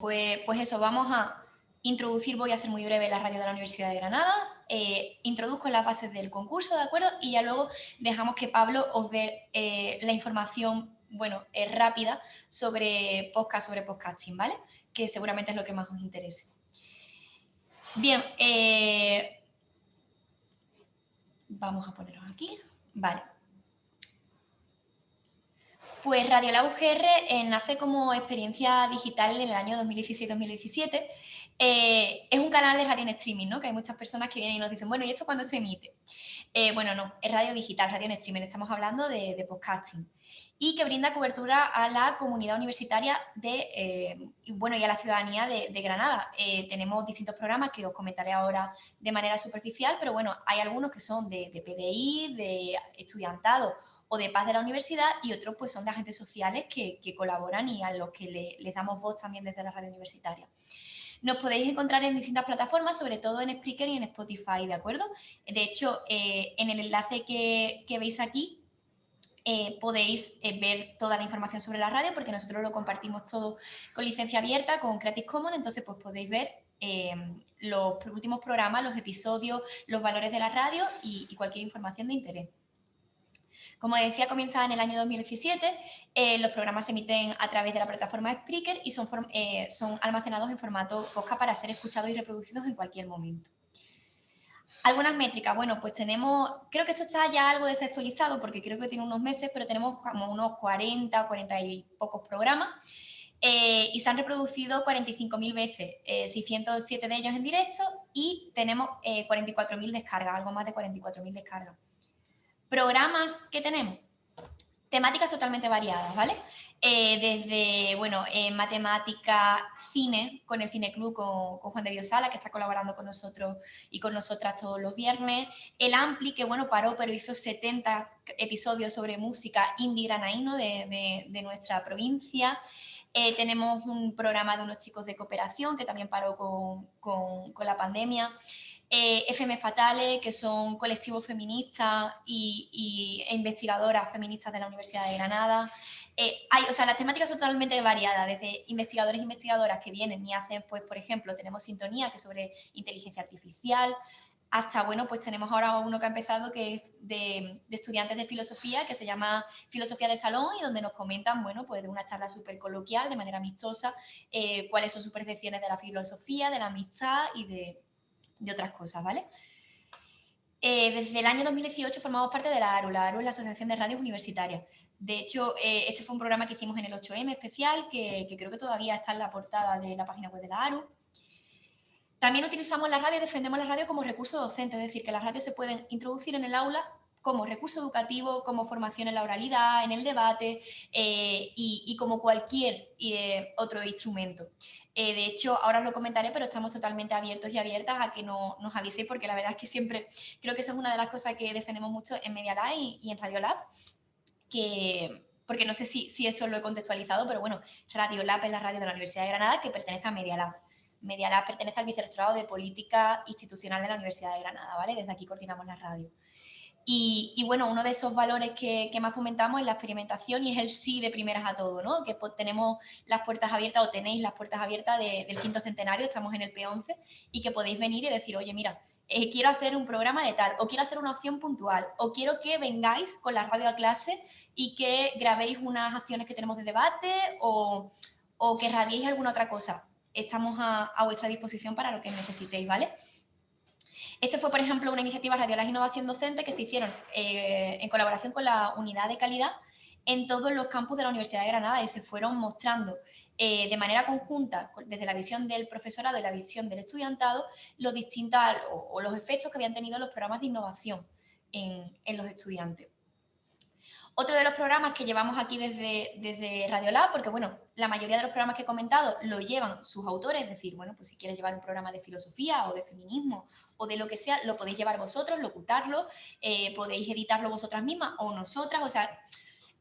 Pues, pues eso, vamos a introducir, voy a ser muy breve, la radio de la Universidad de Granada, eh, introduzco las bases del concurso, ¿de acuerdo? Y ya luego dejamos que Pablo os dé eh, la información, bueno, eh, rápida sobre podcast, sobre podcasting, ¿vale? Que seguramente es lo que más os interese. Bien, vamos a ponerlos aquí, vale. Pues Radio La UGR nace como experiencia digital en el año 2016-2017 eh, es un canal de radio en streaming, ¿no? Que hay muchas personas que vienen y nos dicen, bueno, ¿y esto cuándo se emite? Eh, bueno, no, es radio digital, radio en streaming, estamos hablando de, podcasting. Y que brinda cobertura a la comunidad universitaria de, eh, bueno, y a la ciudadanía de, Granada. tenemos distintos programas que os comentaré ahora de manera superficial, pero bueno, hay algunos que son de, PDI, de estudiantado o de paz de la universidad y otros pues son de agentes sociales que, colaboran y a los que les damos voz también desde la radio universitaria. Nos podéis encontrar en distintas plataformas, sobre todo en Spreaker y en Spotify, ¿de acuerdo? De hecho, eh, en el enlace que, veis aquí, eh, podéis eh, ver toda la información sobre la radio porque nosotros lo compartimos todo con licencia abierta, con Creative Commons, entonces pues podéis ver los últimos programas, los episodios, los valores de la radio y cualquier información de interés. Como decía, comienza en el año 2017, eh, los programas se emiten a través de la plataforma Spreaker y son, eh, son almacenados en formato podcast para ser escuchados y reproducidos en cualquier momento. Algunas métricas, bueno, pues tenemos, creo que esto está ya algo desactualizado porque creo que tiene unos meses, pero tenemos como unos 40 o 40 y pocos programas eh, y se han reproducido 45.000 veces, 607 de ellos en directo y tenemos 44.000 descargas, algo más de 44.000 descargas. Programas que tenemos, temáticas totalmente variadas, ¿vale? Eh, desde, bueno, eh, matemática, cine, con el Cine Club, con, Juan de Dios Sala, que está colaborando con nosotros y con nosotras todos los viernes. El Ampli, que bueno, paró, pero hizo 70 episodios sobre música indie granaíno de, de, nuestra provincia. Eh, tenemos un programa de unos chicos de cooperación que también paró con, con, con la pandemia eh, FM Fatale, que son colectivos feministas y, e investigadoras feministas de la Universidad de Granada. Eh, hay, o sea, las temáticas son totalmente variadas, desde investigadores e investigadoras que vienen y hacen, pues, por ejemplo, tenemos Sintonía, que es sobre inteligencia artificial, hasta, bueno, pues tenemos ahora uno que ha empezado que es de, estudiantes de filosofía, que se llama Filosofía de Salón y donde nos comentan, bueno, pues de una charla súper coloquial, de manera amistosa, eh, cuáles son sus percepciones de la filosofía, de la amistad y de, de otras cosas, ¿vale? Eh, desde el año 2018 formamos parte de la ARU, la ARU es la Asociación de Radios Universitarias. De hecho, eh, este fue un programa que hicimos en el 8M especial, que, creo que todavía está en la portada de la página web de la ARU. También utilizamos la radio defendemos la radio como recurso docente, es decir, que las radios se pueden introducir en el aula como recurso educativo, como formación en la oralidad, en el debate eh, y, como cualquier otro instrumento. Eh, de hecho, ahora os lo comentaré, pero estamos totalmente abiertos y abiertas a que no, nos aviséis, porque la verdad es que siempre creo que eso es una de las cosas que defendemos mucho en Media Lab y, en Radio Lab, que, porque no sé si, si, eso lo he contextualizado, pero bueno, Radio Lab es la radio de la Universidad de Granada que pertenece a Media Lab. Media Lab pertenece al Vicerrectorado de Política Institucional de la Universidad de Granada, ¿vale? Desde aquí coordinamos la radio. Y, bueno, uno de esos valores que, más fomentamos es la experimentación y es el sí de primeras a todo, ¿no? Que tenemos las puertas abiertas o tenéis las puertas abiertas del quinto centenario, estamos en el P11, y que podéis venir y decir, oye, mira, eh, quiero hacer un programa de tal, o quiero hacer una opción puntual, o quiero que vengáis con la radio a clase y que grabéis unas acciones que tenemos de debate o, que radiéis alguna otra cosa. Estamos a, a vuestra disposición para lo que necesitéis, ¿vale? Este fue, por ejemplo, una iniciativa Radiolas Innovación Docente que se hicieron eh, en colaboración con la Unidad de Calidad en todos los campus de la Universidad de Granada y se fueron mostrando eh, de manera conjunta, desde la visión del profesorado y la visión del estudiantado, los distintos o, los efectos que habían tenido los programas de innovación en los estudiantes. Otro de los programas que llevamos aquí desde, desde Radiolab, porque bueno, la mayoría de los programas que he comentado lo llevan sus autores, es decir, bueno, pues si quieres llevar un programa de filosofía o de feminismo o de lo que sea, lo podéis llevar vosotros, locutarlo, eh, podéis editarlo vosotras mismas o nosotras, o sea,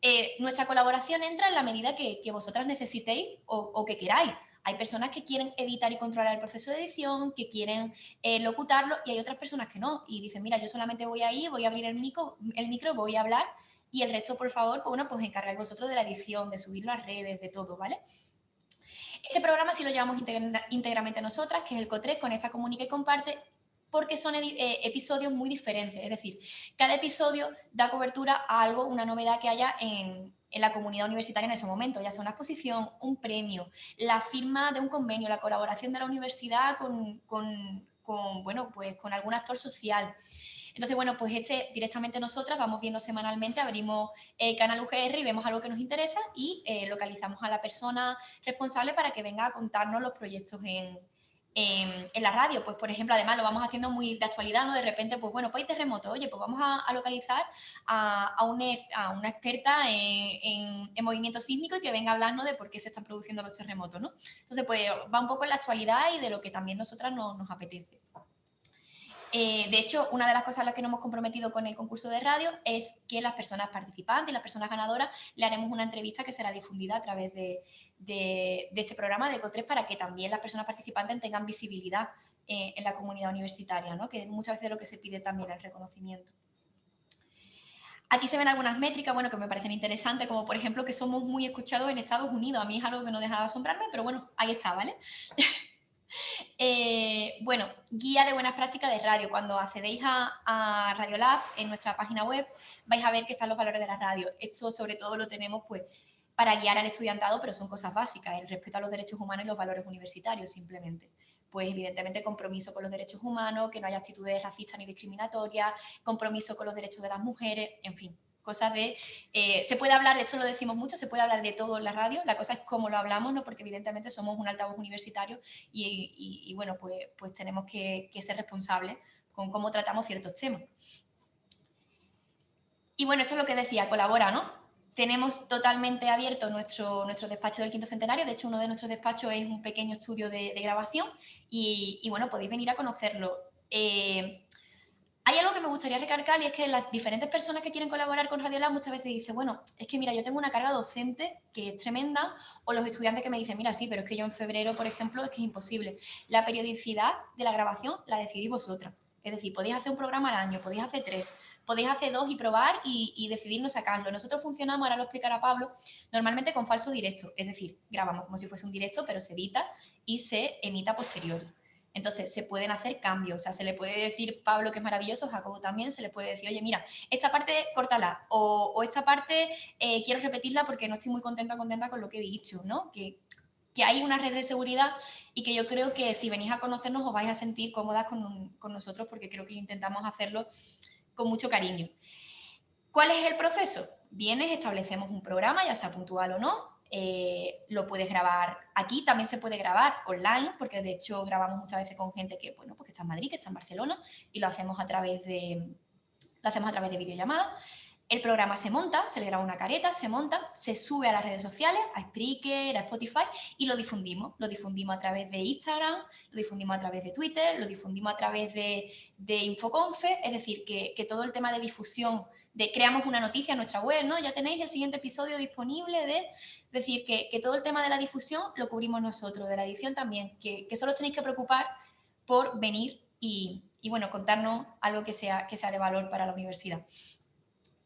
eh, nuestra colaboración entra en la medida que, vosotras necesitéis o, que queráis. Hay personas que quieren editar y controlar el proceso de edición, que quieren eh, locutarlo y hay otras personas que no. Y dicen, mira, yo solamente voy a ir, voy a abrir el micro, el micro voy a hablar y el resto, por favor, pues, bueno, pues encargáis vosotros de la edición, de subirlo a redes, de todo, ¿vale? Este programa sí lo llevamos íntegramente nosotras, que es el COTRES, con esta Comunica y Comparte, porque son eh, episodios muy diferentes. Es decir, cada episodio da cobertura a algo, una novedad que haya en, la comunidad universitaria en ese momento, ya sea una exposición, un premio, la firma de un convenio, la colaboración de la universidad con, bueno, pues con algún actor social. Entonces, bueno, pues este directamente nosotras vamos viendo semanalmente, abrimos el canal UGR y vemos algo que nos interesa y eh, localizamos a la persona responsable para que venga a contarnos los proyectos en, en, la radio, pues por ejemplo, además lo vamos haciendo muy de actualidad, ¿no? De repente, pues bueno, pues hay terremoto, oye, pues vamos a, localizar a, a, una experta en, movimiento sísmico y que venga a hablarnos de por qué se están produciendo los terremotos, ¿no? Entonces, pues va un poco en la actualidad y de lo que también nosotras nos apetece. Eh, de hecho, una de las cosas a las que nos hemos comprometido con el concurso de radio es que las personas participantes y las personas ganadoras le haremos una entrevista que será difundida a través de, este programa de ECO3 para que también las personas participantes tengan visibilidad eh, en la comunidad universitaria, ¿no? que muchas veces es lo que se pide también el reconocimiento. Aquí se ven algunas métricas, bueno, que me parecen interesantes, como por ejemplo que somos muy escuchados en Estados Unidos. A mí es algo que no deja de asombrarme, pero bueno, ahí está, ¿vale? Eh, bueno, guía de buenas prácticas de radio. Cuando accedéis a, a Radiolab en nuestra página web, vais a ver que están los valores de la radio. Esto sobre todo lo tenemos pues para guiar al estudiantado, pero son cosas básicas, el respeto a los derechos humanos y los valores universitarios simplemente. Pues evidentemente compromiso con los derechos humanos, que no haya actitudes racistas ni discriminatorias, compromiso con los derechos de las mujeres, en fin, cosas de... Eh, se puede hablar, esto lo decimos mucho, se puede hablar de todo en la radio, la cosa es cómo lo hablamos, ¿no? porque evidentemente somos un altavoz universitario y, bueno, pues, pues tenemos que, ser responsables con cómo tratamos ciertos temas. Y bueno, esto es lo que decía, colabora, ¿no? Tenemos totalmente abierto nuestro, nuestro despacho del quinto centenario, de hecho uno de nuestros despachos es un pequeño estudio de, grabación y, bueno, podéis venir a conocerlo. Eh, hay algo que me gustaría recalcar y es que las diferentes personas que quieren colaborar con Radiolab muchas veces dicen, bueno, es que mira, yo tengo una carga docente que es tremenda, o los estudiantes que me dicen, mira, sí, pero es que yo en febrero, por ejemplo, es que es imposible. La periodicidad de la grabación la decidís vosotras. Es decir, podéis hacer un programa al año, podéis hacer tres, podéis hacer dos y probar y, y decidir no sacarlo. Nosotros funcionamos, ahora lo explicará Pablo, normalmente con falso directo, es decir, grabamos como si fuese un directo, pero se edita y se emita posterior. Entonces, se pueden hacer cambios, o sea, se le puede decir Pablo que es maravilloso, Jacobo también, se le puede decir, oye, mira, esta parte córtala, o, esta parte eh, quiero repetirla porque no estoy muy contenta contenta con lo que he dicho, ¿no? Que, que, hay una red de seguridad y que yo creo que si venís a conocernos os vais a sentir cómodas con, con nosotros porque creo que intentamos hacerlo con mucho cariño. ¿Cuál es el proceso? Vienes, establecemos un programa, ya sea puntual o no, eh, lo puedes grabar aquí, también se puede grabar online, porque de hecho grabamos muchas veces con gente que, bueno, pues está en Madrid, que está en Barcelona, y lo hacemos a través de, lo hacemos a través de videollamada. El programa se monta, se le graba una careta, se monta, se sube a las redes sociales, a Spreaker, a Spotify y lo difundimos. Lo difundimos a través de Instagram, lo difundimos a través de Twitter, lo difundimos a través de, de Infoconfe, es decir, que, todo el tema de difusión, de creamos una noticia en nuestra web, ¿no? Ya tenéis el siguiente episodio disponible de, decir, que, todo el tema de la difusión lo cubrimos nosotros, de la edición también, que, solo tenéis que preocupar por venir y, y bueno, contarnos algo que sea, que sea de valor para la universidad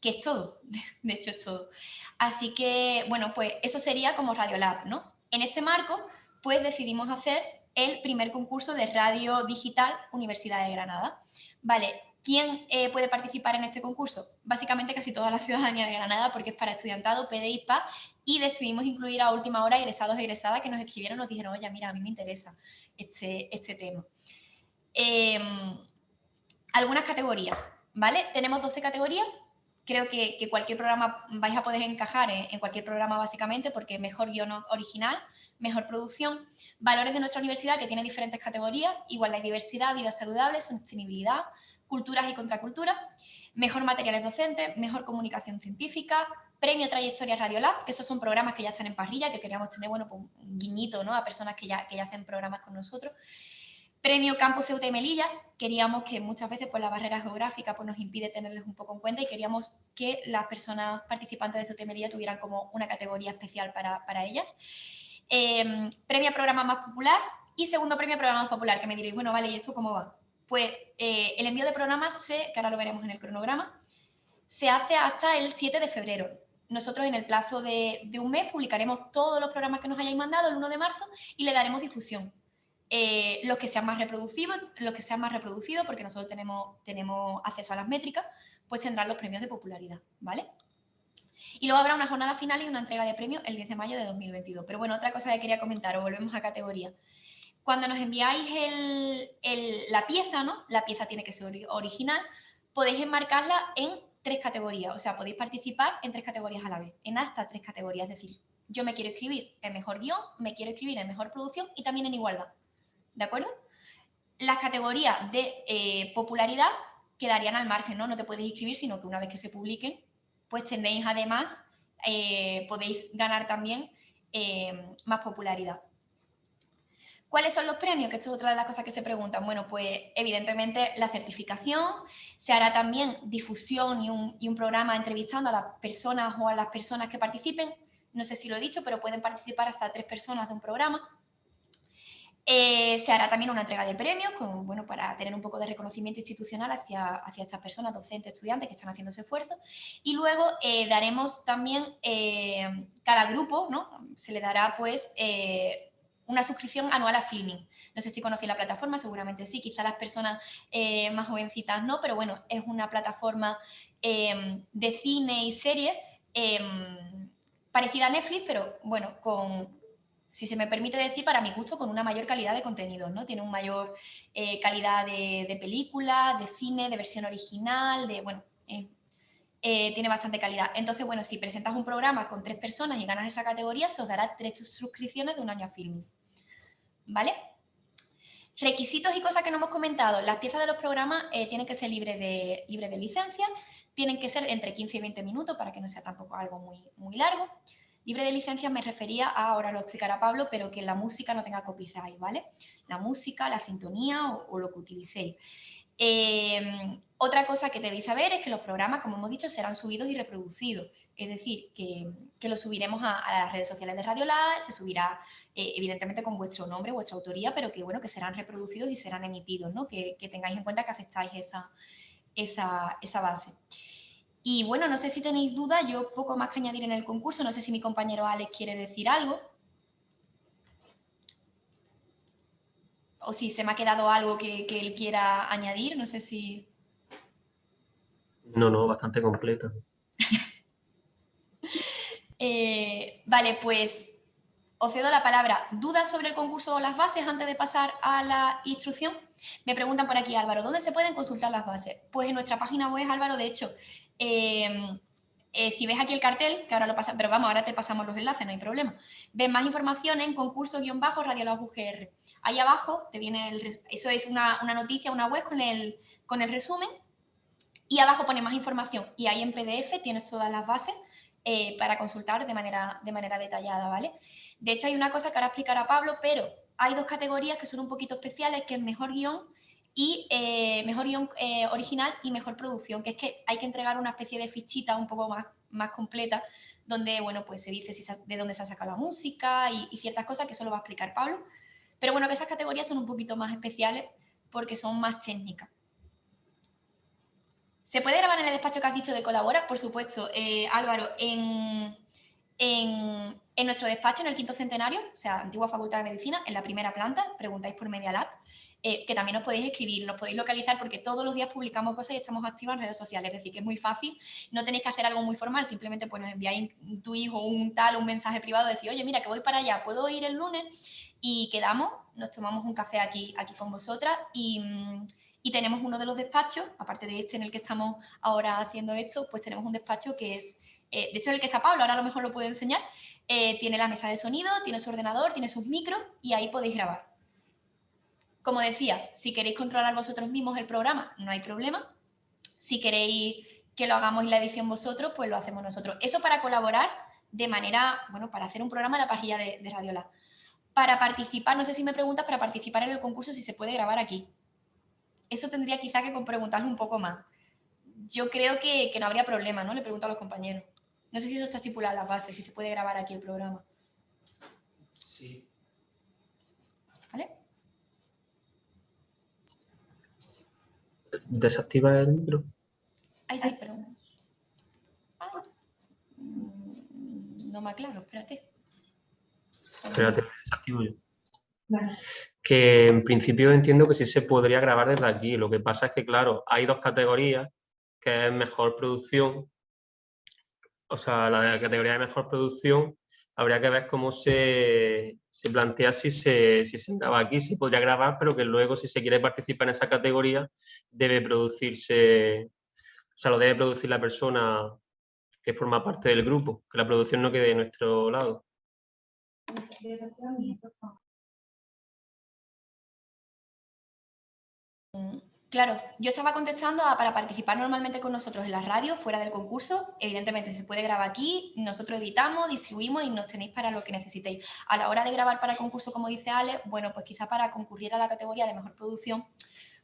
que es todo, de hecho es todo. Así que, bueno, pues eso sería como Radiolab, ¿no? En este marco, pues decidimos hacer el primer concurso de radio digital Universidad de Granada. Vale, ¿quién eh, puede participar en este concurso? Básicamente casi toda la ciudadanía de Granada porque es para estudiantado, PD y decidimos incluir a última hora egresados e egresadas que nos escribieron nos dijeron, oye, mira, a mí me interesa este, este tema. Em, algunas categorías, ¿vale? Tenemos 12 categorías creo que, cualquier programa vais a poder encajar en, cualquier programa básicamente porque mejor guion original, mejor producción, valores de nuestra universidad que tiene diferentes categorías, igualdad y diversidad, vida saludable, sostenibilidad, culturas y contracultura, mejor materiales docentes, mejor comunicación científica, premio Trayectoria Radiolab, que esos son programas que ya están en parrilla, que queríamos tener bueno, pues un guiñito ¿no? a personas que ya, que ya hacen programas con nosotros, Premio Campus Ceuta y Melilla, queríamos que muchas veces pues, la barrera geográfica pues, nos impide tenerles un poco en cuenta y queríamos que las personas participantes de Ceuta y Melilla tuvieran como una categoría especial para, ellas. Em, premio Programa Más Popular y segundo Premio Programa Más Popular, que me diréis, bueno, vale, ¿y esto cómo va? Pues eh, el envío de programas, se, que ahora lo veremos en el cronograma, se hace hasta el 7 de febrero. nosotros en el plazo de, un mes publicaremos todos los programas que nos hayáis mandado el 1 de marzo y le daremos difusión. Eh, los que sean más reproducidos, los que sean más reproducidos, porque nosotros tenemos, tenemos acceso a las métricas, pues tendrán los premios de popularidad, ¿vale? Y luego habrá una jornada final y una entrega de premios el 10 de mayo de 2022. Pero bueno, otra cosa que quería comentar, o volvemos a categoría. Cuando nos enviáis la pieza, ¿no? La pieza tiene que ser original, podéis enmarcarla en tres categorías, o sea, podéis participar en tres categorías a la vez, en hasta tres categorías, es decir, yo me quiero escribir en mejor guion, me quiero escribir en mejor producción y también en igualdad, ¿de acuerdo? Las categorías de eh, popularidad quedarían al margen, ¿no? No te puedes inscribir, sino que una vez que se publiquen, pues tenéis además, eh, podéis ganar también eh, más popularidad. ¿Cuáles son los premios? Que esto es otra de las cosas que se preguntan. Bueno, pues evidentemente la certificación, se hará también difusión y un, programa entrevistando a las personas o a las personas que participen. No sé si lo he dicho, pero pueden participar hasta tres personas de un programa. Eh, se hará también una entrega de premios bueno, para tener un poco de reconocimiento institucional hacia, estas personas, docentes, estudiantes que están haciendo ese esfuerzo. Y luego eh, daremos también, eh, cada grupo, ¿no? se le dará pues una suscripción anual a Filming. No sé si conocéis la plataforma, seguramente sí, quizá las personas más jovencitas no, pero bueno, es una plataforma em, de cine y series em, parecida a Netflix, pero bueno, con, si se me permite decir, para mi gusto, con una mayor calidad de contenidos, ¿no? Tiene una mayor eh, calidad de, de películas, de cine, de versión original, de, bueno, eh, tiene bastante calidad. Entonces, bueno, si presentas un programa con tres personas y ganas esa categoría, se os dará tres suscripciones de un año a Filming. ¿Vale? Requisitos y cosas que no hemos comentado. Las piezas de los programas eh, tienen que ser libres de, libre de licencia, tienen que ser entre 15 y 20 minutos para que no sea tampoco algo muy, muy largo. Libre de licencia me refería a, ahora lo explicará Pablo, pero que la música no tenga copyright, ¿vale? La música, la sintonía o lo que utilicéis. Em, otra cosa que debéis saber es que los programas, como hemos dicho, serán subidos y reproducidos. Es decir, que, los subiremos a, las redes sociales de Radio Lab, se subirá eh, evidentemente con vuestro nombre, vuestra autoría, pero que bueno, que serán reproducidos y serán emitidos, ¿no? que, que tengáis en cuenta que aceptáis esa, esa, esa base. Y bueno, no sé si tenéis dudas, yo poco más que añadir en el concurso, no sé si mi compañero Alex quiere decir algo. o si se me ha quedado algo que, él quiera añadir, no sé si... No, no, bastante completo. Eh, vale, pues os cedo la palabra. ¿Dudas sobre el concurso o las bases antes de pasar a la instrucción? Me preguntan por aquí, Álvaro, ¿dónde se pueden consultar las bases? Pues en nuestra página web, Álvaro, de hecho, eh, eh, si ves aquí el cartel, que ahora lo pasa, pero vamos, ahora te pasamos los enlaces, no hay problema. Ves más información en concurso-radio UGR. Ahí abajo te viene el, eso es una, noticia, una web con el, con el resumen y abajo pone más información y ahí en PDF tienes todas las bases eh, para consultar de manera, de manera detallada, ¿vale? De hecho hay una cosa que ahora explicará Pablo, pero hay dos categorías que son un poquito especiales, que es mejor guion y eh, mejor guion eh, original y mejor producción, que es que hay que entregar una especie de fichita un poco más, más completa, donde bueno, pues se dice si de dónde se ha sacado la música y, ciertas cosas que eso lo va a explicar Pablo. Pero bueno, que esas categorías son un poquito más especiales porque son más técnicas. ¿Se puede grabar en el despacho que has dicho de colabora? Por supuesto, eh, Álvaro, en, en, en, nuestro despacho, en el quinto centenario, o sea, antigua Facultad de Medicina, en la primera planta, preguntáis por Media Lab, eh, que también os podéis escribir, nos podéis localizar porque todos los días publicamos cosas y estamos activos en redes sociales, es decir, que es muy fácil, no tenéis que hacer algo muy formal, simplemente pues nos enviáis tu hijo un tal, un mensaje privado, decir, oye, mira, que voy para allá, puedo ir el lunes y quedamos, nos tomamos un café aquí, aquí con vosotras y, y tenemos uno de los despachos, aparte de este en el que estamos ahora haciendo esto, pues tenemos un despacho que es eh, de hecho el que está Pablo, ahora a lo mejor lo puede enseñar, eh, tiene la mesa de sonido, tiene su ordenador, tiene sus micros y ahí podéis grabar. Como decía, si queréis controlar vosotros mismos el programa, no hay problema. Si queréis que lo hagamos en la edición vosotros, pues lo hacemos nosotros. Eso para colaborar de manera, bueno, para hacer un programa en la pajilla de, de Radiola. Para participar, no sé si me preguntas, para participar en el concurso si se puede grabar aquí. Eso tendría quizá que preguntarle un poco más. Yo creo que, que no habría problema, ¿no? Le pregunto a los compañeros. No sé si eso está estipulado en la base, si se puede grabar aquí el programa. Sí. desactiva el micro. Ay, sí, perdón. Ah. Mm. no me aclaro, espérate. Espérate, desactivo yo. Que en principio entiendo que sí se podría grabar desde aquí. Lo que pasa es que, claro, hay dos categorías, que es mejor producción. O sea, la categoría de mejor producción habría que ver cómo se, plantea si se, si se graba aquí, si podría grabar, pero que luego si se quiere participar en esa categoría debe producirse, o sea, lo debe producir la persona que forma parte del grupo, que la producción no quede de nuestro lado. Claro, yo estaba contestando para participar normalmente con nosotros en la radio, fuera del concurso. Evidentemente se puede grabar aquí, nosotros editamos, distribuimos y nos tenéis para lo que necesitéis. A la hora de grabar para el concurso, como dice Ale, bueno, pues quizá para concurrir a la categoría de mejor producción,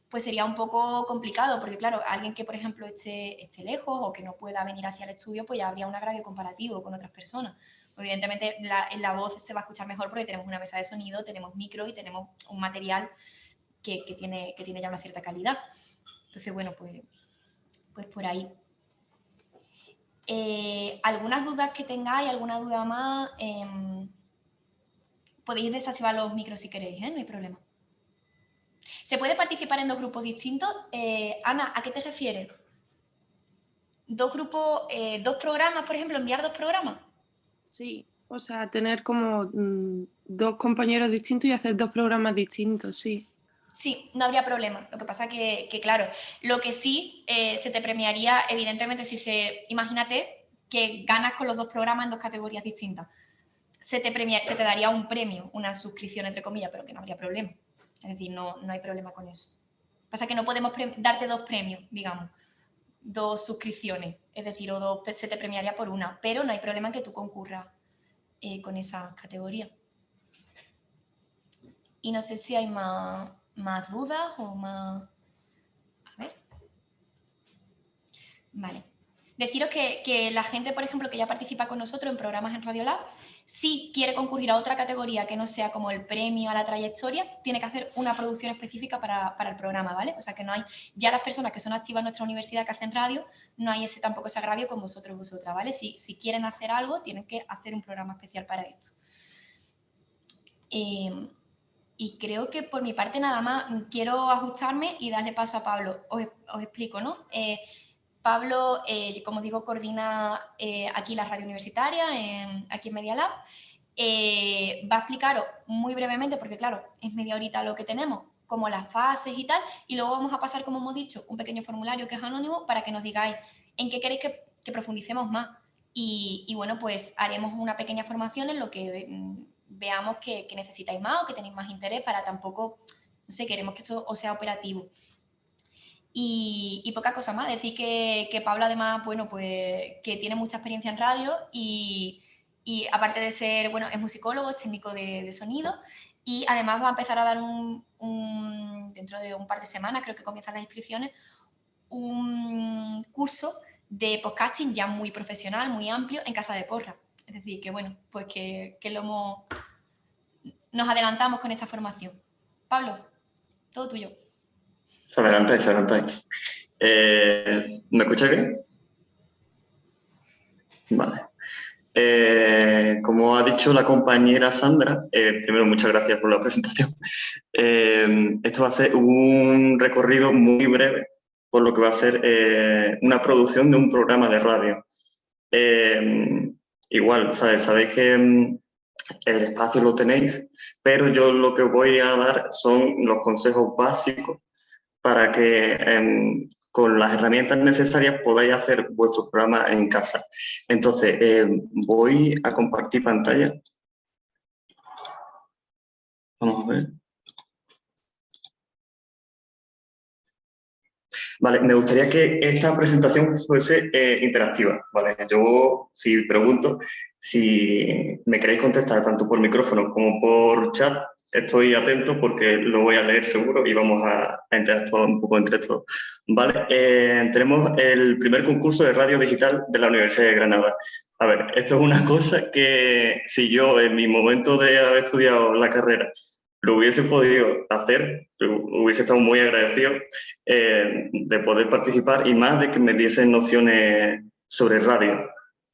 pues sería un poco complicado, porque claro, alguien que, por ejemplo, esté, esté lejos o que no pueda venir hacia el estudio, pues ya habría un agravio comparativo con otras personas. Evidentemente, la, la voz se va a escuchar mejor porque tenemos una mesa de sonido, tenemos micro y tenemos un material que, tiene, que tiene ya una cierta calidad. Entonces, bueno, pues, pues por ahí. Eh, ¿Algunas dudas que tengáis? ¿Alguna duda más? Em, podéis desactivar los micros si queréis, ¿eh? no hay problema. ¿Se puede participar en dos grupos distintos? Eh, Ana, ¿a qué te refieres? ¿Dos grupos, dos programas, por ejemplo, enviar dos programas? Sí, o sea, tener como mm, dos compañeros distintos y hacer dos programas distintos, sí. Sí, no habría problema. Lo que pasa que, que claro, lo que sí eh, se te premiaría, evidentemente, si se, imagínate que ganas con los dos programas en dos categorías distintas. Se te, premia, se te daría un premio, una suscripción, entre comillas, pero que no habría problema. Es decir, no, no hay problema con eso. Pasa que no podemos darte dos premios, digamos, dos suscripciones, es decir, o dos, se te premiaría por una, pero no hay problema en que tú concurras eh, con esa categoría. Y no sé si hay más, más dudas o más... A ver. Vale. Deciros que, la gente, por ejemplo, que ya participa con nosotros en programas en Radiolab, si quiere concurrir a otra categoría que no sea como el premio a la trayectoria, tiene que hacer una producción específica para, el programa, ¿vale? O sea que no hay, ya las personas que son activas en nuestra universidad que hacen radio, no hay ese tampoco ese agravio con vosotros vosotras, ¿vale? Si, si quieren hacer algo, tienen que hacer un programa especial para esto. Eh, y creo que por mi parte nada más quiero ajustarme y darle paso a Pablo. Os, explico, ¿no? Eh, Pablo, eh, como digo, coordina eh, aquí la radio universitaria, aquí en Media Lab. va a explicaros muy brevemente, porque claro, es media horita lo que tenemos, como las fases y tal, y luego vamos a pasar, como hemos dicho, un pequeño formulario que es anónimo para que nos digáis en qué queréis que, profundicemos más. Y, y, bueno, pues haremos una pequeña formación en lo que mm, veamos que, necesitáis más o que tenéis más interés para tampoco, no sé, queremos que esto os sea operativo. Y, poca cosa más, decir que, que Pablo además, bueno, pues que tiene mucha experiencia en radio y, aparte de ser, bueno, es musicólogo, es técnico de, sonido y además va a empezar a dar un, dentro de un par de semanas, creo que comienzan las inscripciones, un curso de podcasting ya muy profesional, muy amplio en Casa de Porra. Es decir, que bueno, pues que, lo nos adelantamos con esta formación. Pablo, todo tuyo. Se adelantáis, se adelantáis. Eh, ¿Me escucháis bien? Vale. Eh, como ha dicho la compañera Sandra, eh, primero muchas gracias por la presentación. esto va a ser un recorrido muy breve por lo que va a ser una producción de un programa de radio. Igual, sabéis que mm, el espacio lo tenéis, pero yo lo que voy a dar son los consejos básicos para que em, con las herramientas necesarias podáis hacer vuestro programa en casa. Entonces, em, voy a compartir pantalla. Vamos a ver. Vale, me gustaría que esta presentación fuese eh, interactiva, ¿vale? Yo, si pregunto, si me queréis contestar tanto por micrófono como por chat, estoy atento porque lo voy a leer seguro y vamos a, interactuar un poco entre todos. Vale, eh, tenemos el primer concurso de radio digital de la Universidad de Granada. A ver, esto es una cosa que si yo en mi momento de haber estudiado la carrera lo hubiese podido hacer, hubiese estado muy agradecido eh, de poder participar y más de que me diesen nociones sobre radio.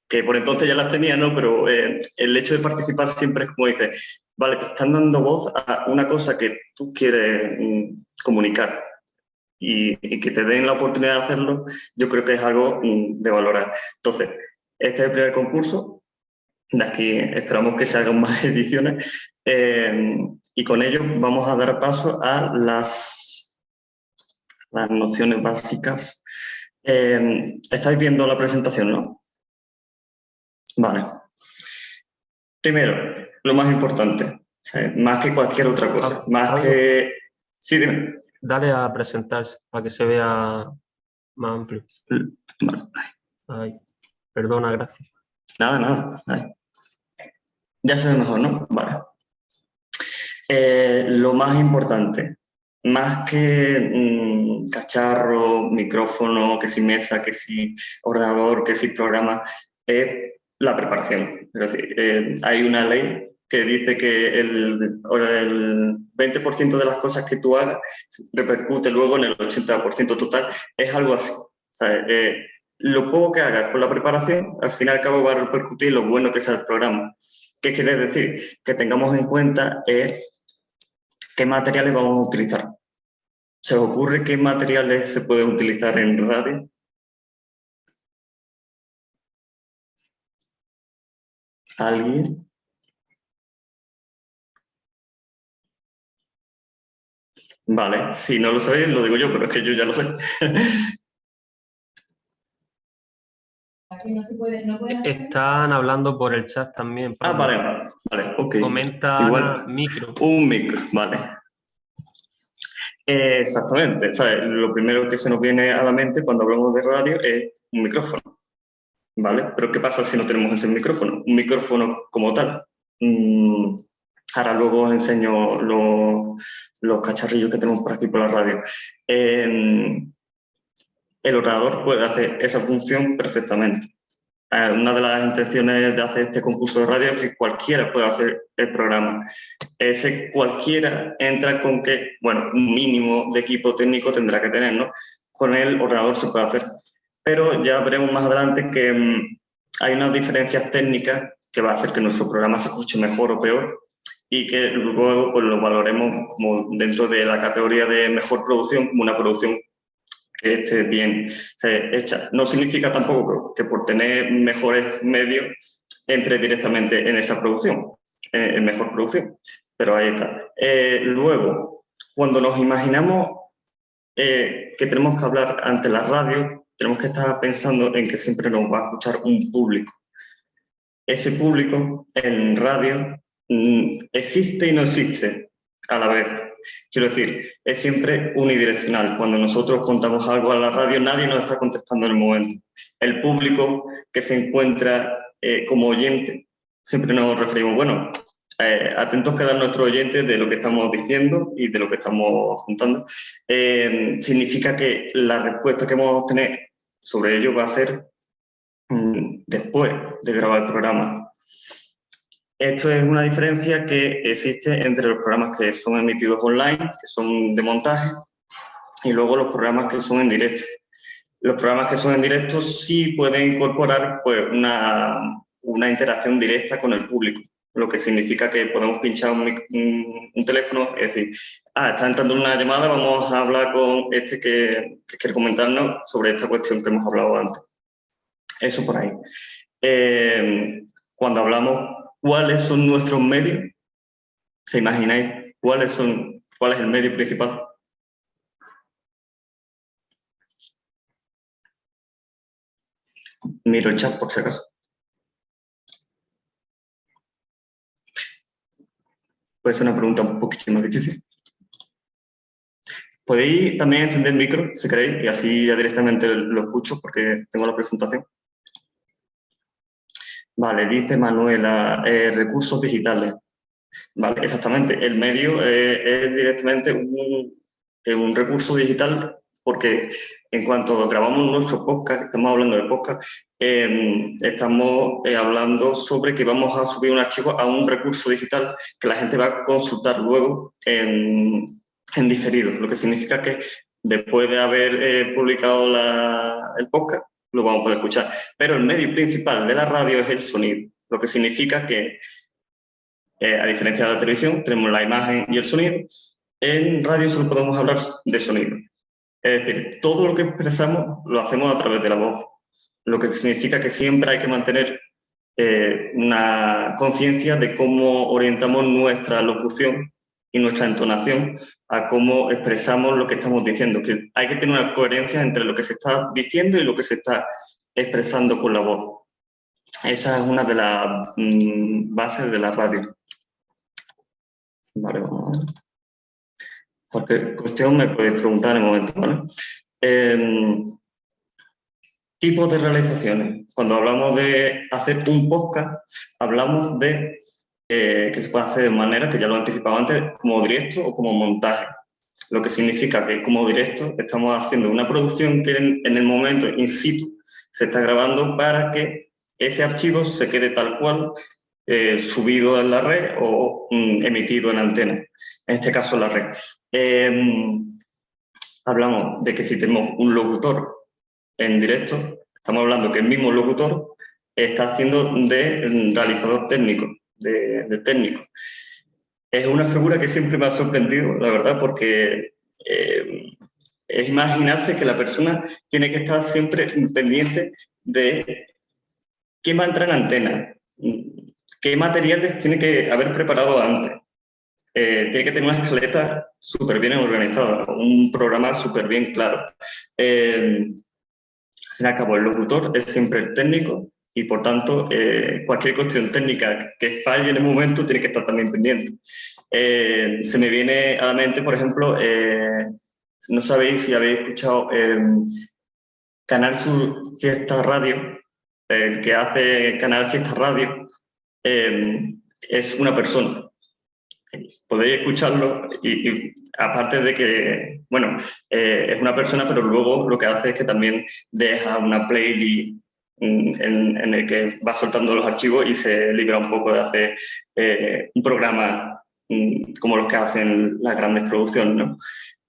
que por entonces ya las tenía, ¿no? Pero eh, el hecho de participar siempre es como dice, vale, te están dando voz a una cosa que tú quieres mm, comunicar y, que te den la oportunidad de hacerlo, yo creo que es algo mm, de valorar. Entonces, este es el primer concurso, de aquí esperamos que se hagan más ediciones eh, y con ello vamos a dar paso a las, las nociones básicas. Eh, estáis viendo la presentación, ¿no? Vale. Primero, lo más importante, más que cualquier otra cosa, más que... Sí, dime. Dale a presentarse para que se vea más amplio. Ay, perdona, gracias. Nada, nada. Ya se ve mejor, ¿no? Vale. Eh, lo más importante, más que mm, cacharro, micrófono, que si mesa, que si ordenador, que si programa, es la preparación. Eh, hay una ley que dice que el, el 20% de las cosas que tú hagas repercute luego en el 80% total. Es algo así. Eh, lo poco que hagas con la preparación, al fin y al cabo va a repercutir lo bueno que sea el programa. ¿Qué quiere decir? Que tengamos en cuenta eh, qué materiales vamos a utilizar. ¿Se os ocurre qué materiales se pueden utilizar en radio? ¿Alguien? Vale, si no lo sabéis, lo digo yo, pero es que yo ya lo sé. Están hablando por el chat también. Ah, vale, vale, vale, ok. Comenta Igual, micro. Un micro, vale. exactamente, lo primero que se nos viene a la mente cuando hablamos de radio es un micrófono. ¿vale? Pero ¿qué pasa si no tenemos ese micrófono? Un micrófono como tal. Mm, ahora luego os enseño los, cacharrillos que tenemos por aquí por la radio. El ordenador puede hacer esa función perfectamente. Eh, una de las intenciones de hacer este concurso de radio es que cualquiera pueda hacer el programa. Ese cualquiera entra con que, bueno, un mínimo de equipo técnico tendrá que tener, ¿no? Con el ordenador se puede hacer pero ya veremos más adelante que mm, hay unas diferencias técnicas que va a hacer que nuestro programa se escuche mejor o peor y que luego pues, lo valoremos como dentro de la categoría de mejor producción, como una producción que esté bien hecha. No significa tampoco que por tener mejores medios entre directamente en esa producción, en mejor producción, pero ahí está. Eh, luego, cuando nos imaginamos eh, que tenemos que hablar ante la radio, tenemos que estar pensando en que siempre nos va a escuchar un público. Ese público en radio mm, existe y no existe a la vez. Quiero decir, es siempre unidireccional. Cuando nosotros contamos algo a la radio, nadie nos está contestando en el momento. El público que se encuentra eh, como oyente, siempre nos referimos, bueno, eh, atentos quedan nuestros oyentes de lo que estamos diciendo y de lo que estamos contando. Eh, significa que la respuesta que vamos a obtener sobre ello va a ser mm, después de grabar el programa. Esto es una diferencia que existe entre los programas que son emitidos online, que son de montaje, y luego los programas que son en directo. Los programas que son en directo sí pueden incorporar pues, una, una interacción directa con el público, lo que significa que podemos pinchar un, teléfono, es decir, ah, está entrando una llamada, vamos a hablar con este que, quiere comentarnos sobre esta cuestión que hemos hablado antes. Eso por ahí. Eh, cuando hablamos cuáles son nuestros medios, ¿se imagináis cuáles son, cuál es el medio principal? Miro el chat por si acaso. puede ser una pregunta un poquito más difícil. Podéis también encender el micro, si queréis, y así ya directamente lo escucho porque tengo la presentación. Vale, dice Manuela, eh, recursos digitales. Vale, exactamente. El medio eh, es directamente un, un recurso digital porque en cuanto grabamos nuestro podcast, estamos hablando de podcast, em, estamos eh, hablando sobre que vamos a subir un archivo a un recurso digital que la gente va a consultar luego en, diferido, lo que significa que después de haber eh, publicado el podcast, lo vamos a poder escuchar. Pero el medio principal de la radio es el sonido, lo que significa que, eh, a diferencia de la televisión, tenemos la imagen y el sonido. En radio solo podemos hablar de sonido. Es decir, todo lo que expresamos lo hacemos a través de la voz, lo que significa que siempre hay que mantener eh, una conciencia de cómo orientamos nuestra locución y nuestra entonación a cómo expresamos lo que estamos diciendo. Que hay que tener una coherencia entre lo que se está diciendo y lo que se está expresando con la voz. Esa es una de las mm, bases de la radio. Vale, vamos a ver. Cualquier cuestión me podéis preguntar en el momento, ¿vale? Em, tipos de realizaciones. Cuando hablamos de hacer un podcast, hablamos de eh, que se puede hacer de manera, que ya lo he anticipado antes, como directo o como montaje. Lo que significa que como directo estamos haciendo una producción que en, el momento in situ se está grabando para que ese archivo se quede tal cual eh, subido en la red o mm, emitido en antena, en este caso la red. Em, hablamos de que si tenemos un locutor en directo, estamos hablando que el mismo locutor está haciendo de realizador técnico de, técnico. Es una figura que siempre me ha sorprendido, la verdad, porque eh, es imaginarse que la persona tiene que estar siempre pendiente de qué va a entrar en antena, qué materiales tiene que haber preparado antes. Eh, tiene que tener una escaleta súper bien organizada, un programa súper bien claro. Eh, al cabo, el locutor es siempre el técnico y por tanto eh, cualquier cuestión técnica que falle en el momento tiene que estar también pendiente. Eh, se me viene a la mente, por ejemplo, eh, no sabéis si habéis escuchado Canal Sur Fiesta Radio, el que hace Canal Fiesta Radio, es una persona. Podéis escucharlo y, aparte de que, bueno, es una persona, pero luego lo que hace es que también deja una playlist en, el que va soltando los archivos y se libra un poco de hacer eh, un programa mm, como los que hacen las grandes producciones. ¿no?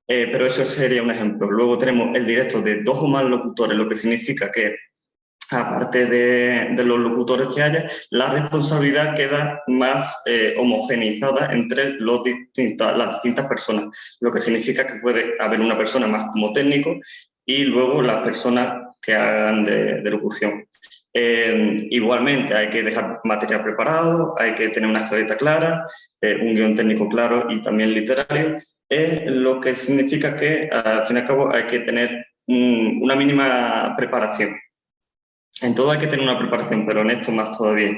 Eh, pero eso sería un ejemplo. Luego tenemos el directo de dos o más locutores, lo que significa que aparte de, de los locutores que haya, la responsabilidad queda más eh, homogeneizada entre los distintas, las distintas personas, lo que significa que puede haber una persona más como técnico y luego las personas que hagan de, locución. Eh, igualmente hay que dejar material preparado, hay que tener una escaleta clara, eh, un guion técnico claro y también literario, lo que significa que al fin y al cabo hay que tener una mínima preparación. En todo hay que tener una preparación, pero en esto más todavía.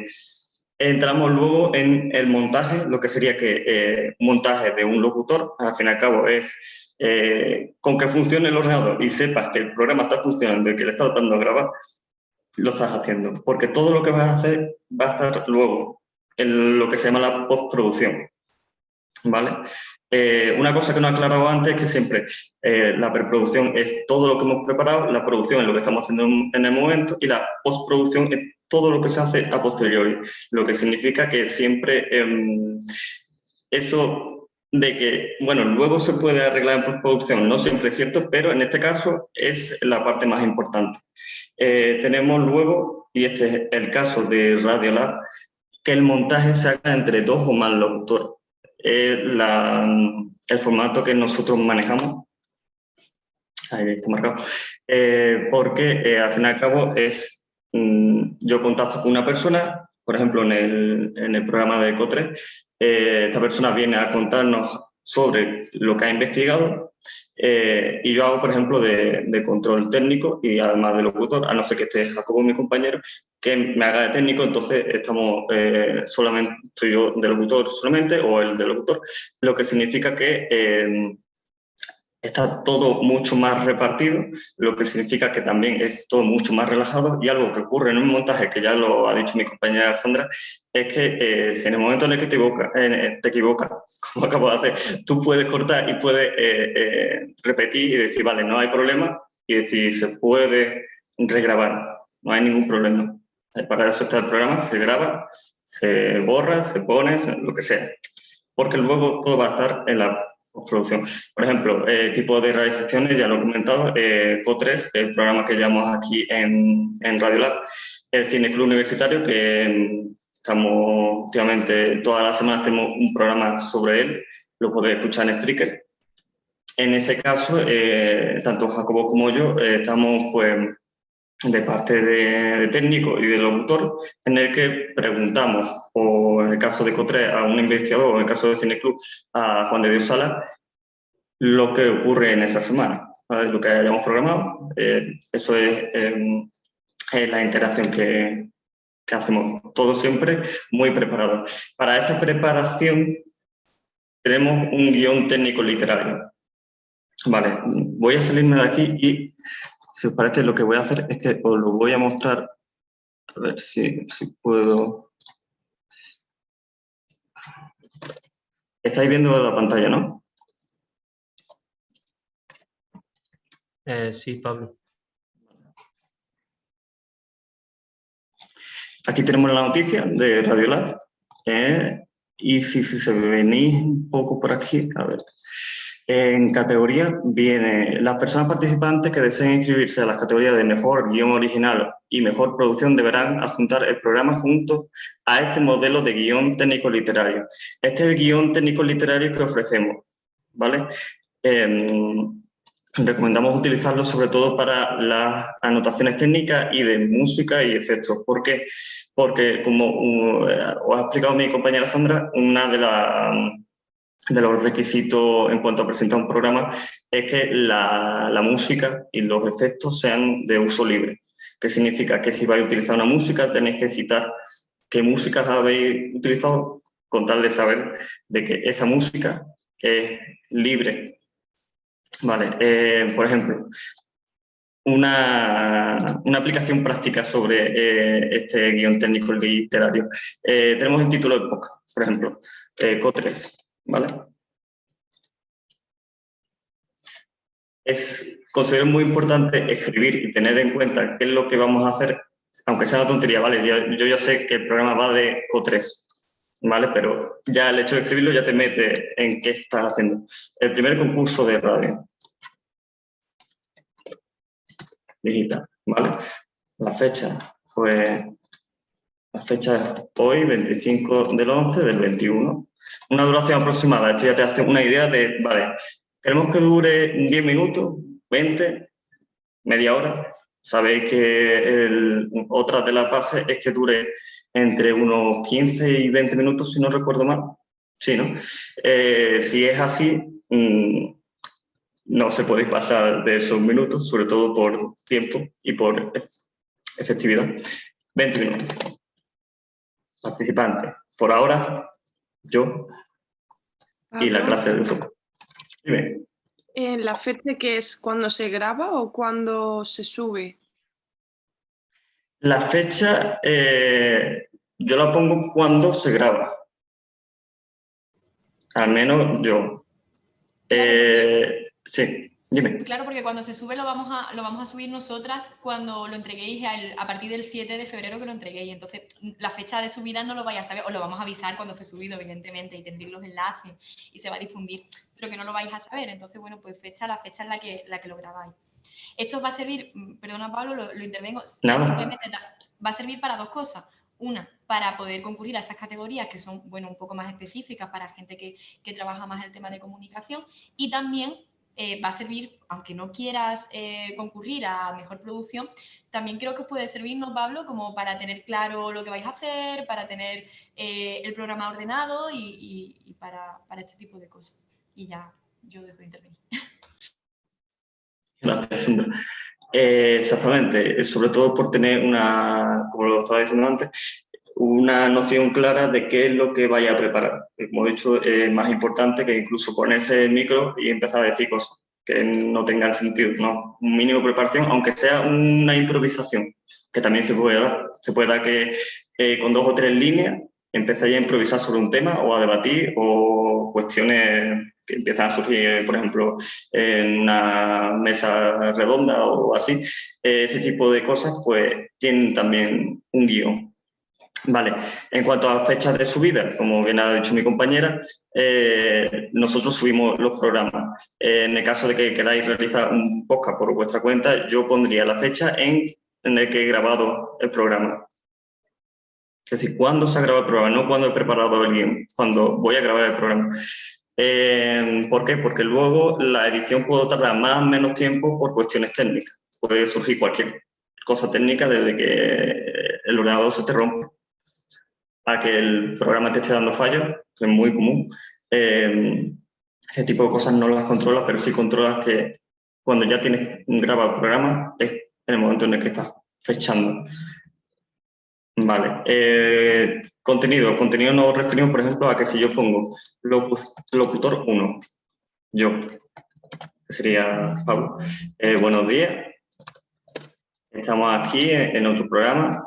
Entramos luego en el montaje, lo que sería que eh, montaje de un locutor, al fin y al cabo es eh, con que funcione el ordenador y sepas que el programa está funcionando y que le estás dando a grabar, lo estás haciendo. Porque todo lo que vas a hacer va a estar luego en lo que se llama la postproducción. ¿Vale? Eh, una cosa que no he aclarado antes es que siempre eh, la preproducción es todo lo que hemos preparado, la producción es lo que estamos haciendo en el momento y la postproducción es todo lo que se hace a posteriori, lo que significa que siempre em, eso de que, bueno, luego se puede arreglar en postproducción, no siempre es cierto, pero en este caso es la parte más importante. Eh, tenemos luego, y este es el caso de Radiolab, que el montaje se haga entre dos o más locutores. el formato que nosotros manejamos, ahí está marcado, eh, porque eh, al fin y al cabo es, mm, yo contacto con una persona, por ejemplo, en el, en el programa de ECO3, eh, esta persona viene a contarnos sobre lo que ha investigado eh, y yo hago, por ejemplo, de, control técnico y además de locutor, a no ser que esté Jacobo, mi compañero, que me haga de técnico, entonces estamos eh, solamente, estoy yo de locutor solamente o el de locutor, lo que significa que está todo mucho más repartido, lo que significa que también es todo mucho más relajado y algo que ocurre en un montaje, que ya lo ha dicho mi compañera Sandra, es que eh, si en el momento en el que te, equivoca, eh, te equivocas, como acabo de hacer, tú puedes cortar y puedes eh, repetir y decir, vale, no hay problema, y decir, se puede regrabar, no hay ningún problema. Para eso está el programa, se graba, se borra, se pone, lo que sea. Porque luego todo va a estar en la postproducción. Por ejemplo, eh, tipo de realizaciones, ya lo he comentado, eh, CO3, el programa que llamamos aquí en, en Radiolab, el Cine Club Universitario, que estamos últimamente, todas las semanas tenemos un programa sobre él, lo podéis escuchar en Spreaker. En ese caso, eh, tanto Jacobo como yo eh, estamos pues de parte de, técnico y del autor, en el que preguntamos, o en el caso de Cotre, a un investigador, o en el caso de Cineclub, a Juan de Dios Sala, lo que ocurre en esa semana, lo que hayamos programado. Eh, eso em, es, la interacción que, que hacemos, todo siempre muy preparado. Para esa preparación tenemos un guion técnico literario. Vale, voy a salirme de aquí y si os parece, lo que voy a hacer es que os lo voy a mostrar, a ver si, puedo... Estáis viendo la pantalla, ¿no? Eh, sí, Pablo. Aquí tenemos la noticia de Radiolab. Eh, y si, si se venís un poco por aquí, a ver, en categoría viene las personas participantes que deseen inscribirse a las categorías de mejor guion original y mejor producción deberán adjuntar el programa junto a este modelo de guion técnico literario. Este es el guion técnico literario que ofrecemos, ¿vale? Em, recomendamos utilizarlo sobre todo para las anotaciones técnicas y de música y efectos. ¿Por qué? Porque, como uh, ha explicado mi compañera Sandra, una de las de los requisitos en cuanto a presentar un programa es que la, la, música y los efectos sean de uso libre. ¿Qué significa? Que si vais a utilizar una música tenéis que citar qué músicas habéis utilizado con tal de saber de que esa música es libre. Vale, eh, por ejemplo, una, una, aplicación práctica sobre eh, este guion técnico literario. Eh, tenemos el título de podcast, por ejemplo, CO3. ¿Vale? Es, considero muy importante escribir y tener en cuenta qué es lo que vamos a hacer, aunque sea una tontería, ¿vale? Yo, ya sé que el programa va de CO3, ¿vale? Pero ya el hecho de escribirlo ya te mete en qué estás haciendo. El primer concurso de radio. Digital, ¿vale? La fecha fue... La fecha hoy, 25 del 11 del 21. Una duración aproximada, esto ya te hace una idea de, vale, queremos que dure 10 minutos, 20, media hora. Sabéis que otra de las bases es que dure entre unos 15 y 20 minutos, si no recuerdo mal. ¿no? Eh, si es así, mm, no se puede pasar de esos minutos, sobre todo por tiempo y por efectividad. 20 minutos. Participantes. Por ahora, yo y la clase de Zoom. Dime. ¿En la fecha que es cuando se graba o cuando se sube? La fecha eh, yo la pongo cuando se graba. Al menos yo. Eh, sí. Claro, porque cuando se sube lo vamos a, lo vamos a subir nosotras cuando lo entreguéis a partir del 7 de febrero que lo entreguéis. Entonces, la fecha de subida no lo vais a saber, os lo vamos a avisar cuando esté subido, evidentemente, y tendréis los enlaces y se va a difundir, pero que no lo vais a saber. Entonces, bueno, pues fecha, la fecha en la que, la que lo grabáis. Esto va a servir, mm, perdona Pablo, lo, intervengo, simplemente va a servir para dos cosas. Una, para poder concurrir a estas categorías que son, bueno, un poco más específicas para gente que, que trabaja más el tema de comunicación y también eh, va a servir, aunque no quieras eh, concurrir a mejor producción, también creo que puede servirnos, Pablo, como para tener claro lo que vais a hacer, para tener eh, el programa ordenado y, para, este tipo de cosas. Y ya, yo dejo de intervenir. Gracias, Sandra. exactamente, sobre todo por tener una, como lo estaba diciendo antes, una noción clara de qué es lo que vaya a preparar. Como he dicho, es más importante que incluso ponerse el micro y empezar a decir cosas que no tengan sentido, ¿no? Un mínimo preparación, aunque sea una improvisación, que también se puede dar. Se puede dar que eh, con dos o tres líneas empecéis a improvisar sobre un tema o a debatir o cuestiones que empiezan a surgir, por ejemplo, en una mesa redonda o así. ese tipo de cosas, pues, tienen también un guion Vale, en cuanto a fechas de subida, como bien ha dicho mi compañera, eh, nosotros subimos los programas. en el caso de que queráis realizar un podcast por vuestra cuenta, yo pondría la fecha en, en el que he grabado el programa. Es decir, cuándo se ha grabado el programa, no cuando he preparado el guion, cuando voy a grabar el programa. Eh, ¿Por qué? Porque luego la edición puede tardar más o menos tiempo por cuestiones técnicas. Puede surgir cualquier cosa técnica desde que el ordenador se te rompe a que el programa te esté dando fallos, que es muy común. Eh, ese tipo de cosas no las controlas, pero sí controlas que cuando ya tienes grabado el programa es en el momento en el que estás fechando. Vale. Eh, contenido. Contenido nos referimos, por ejemplo, a que si yo pongo locutor 1, yo, que sería Pablo. Eh, buenos días. Estamos aquí en otro programa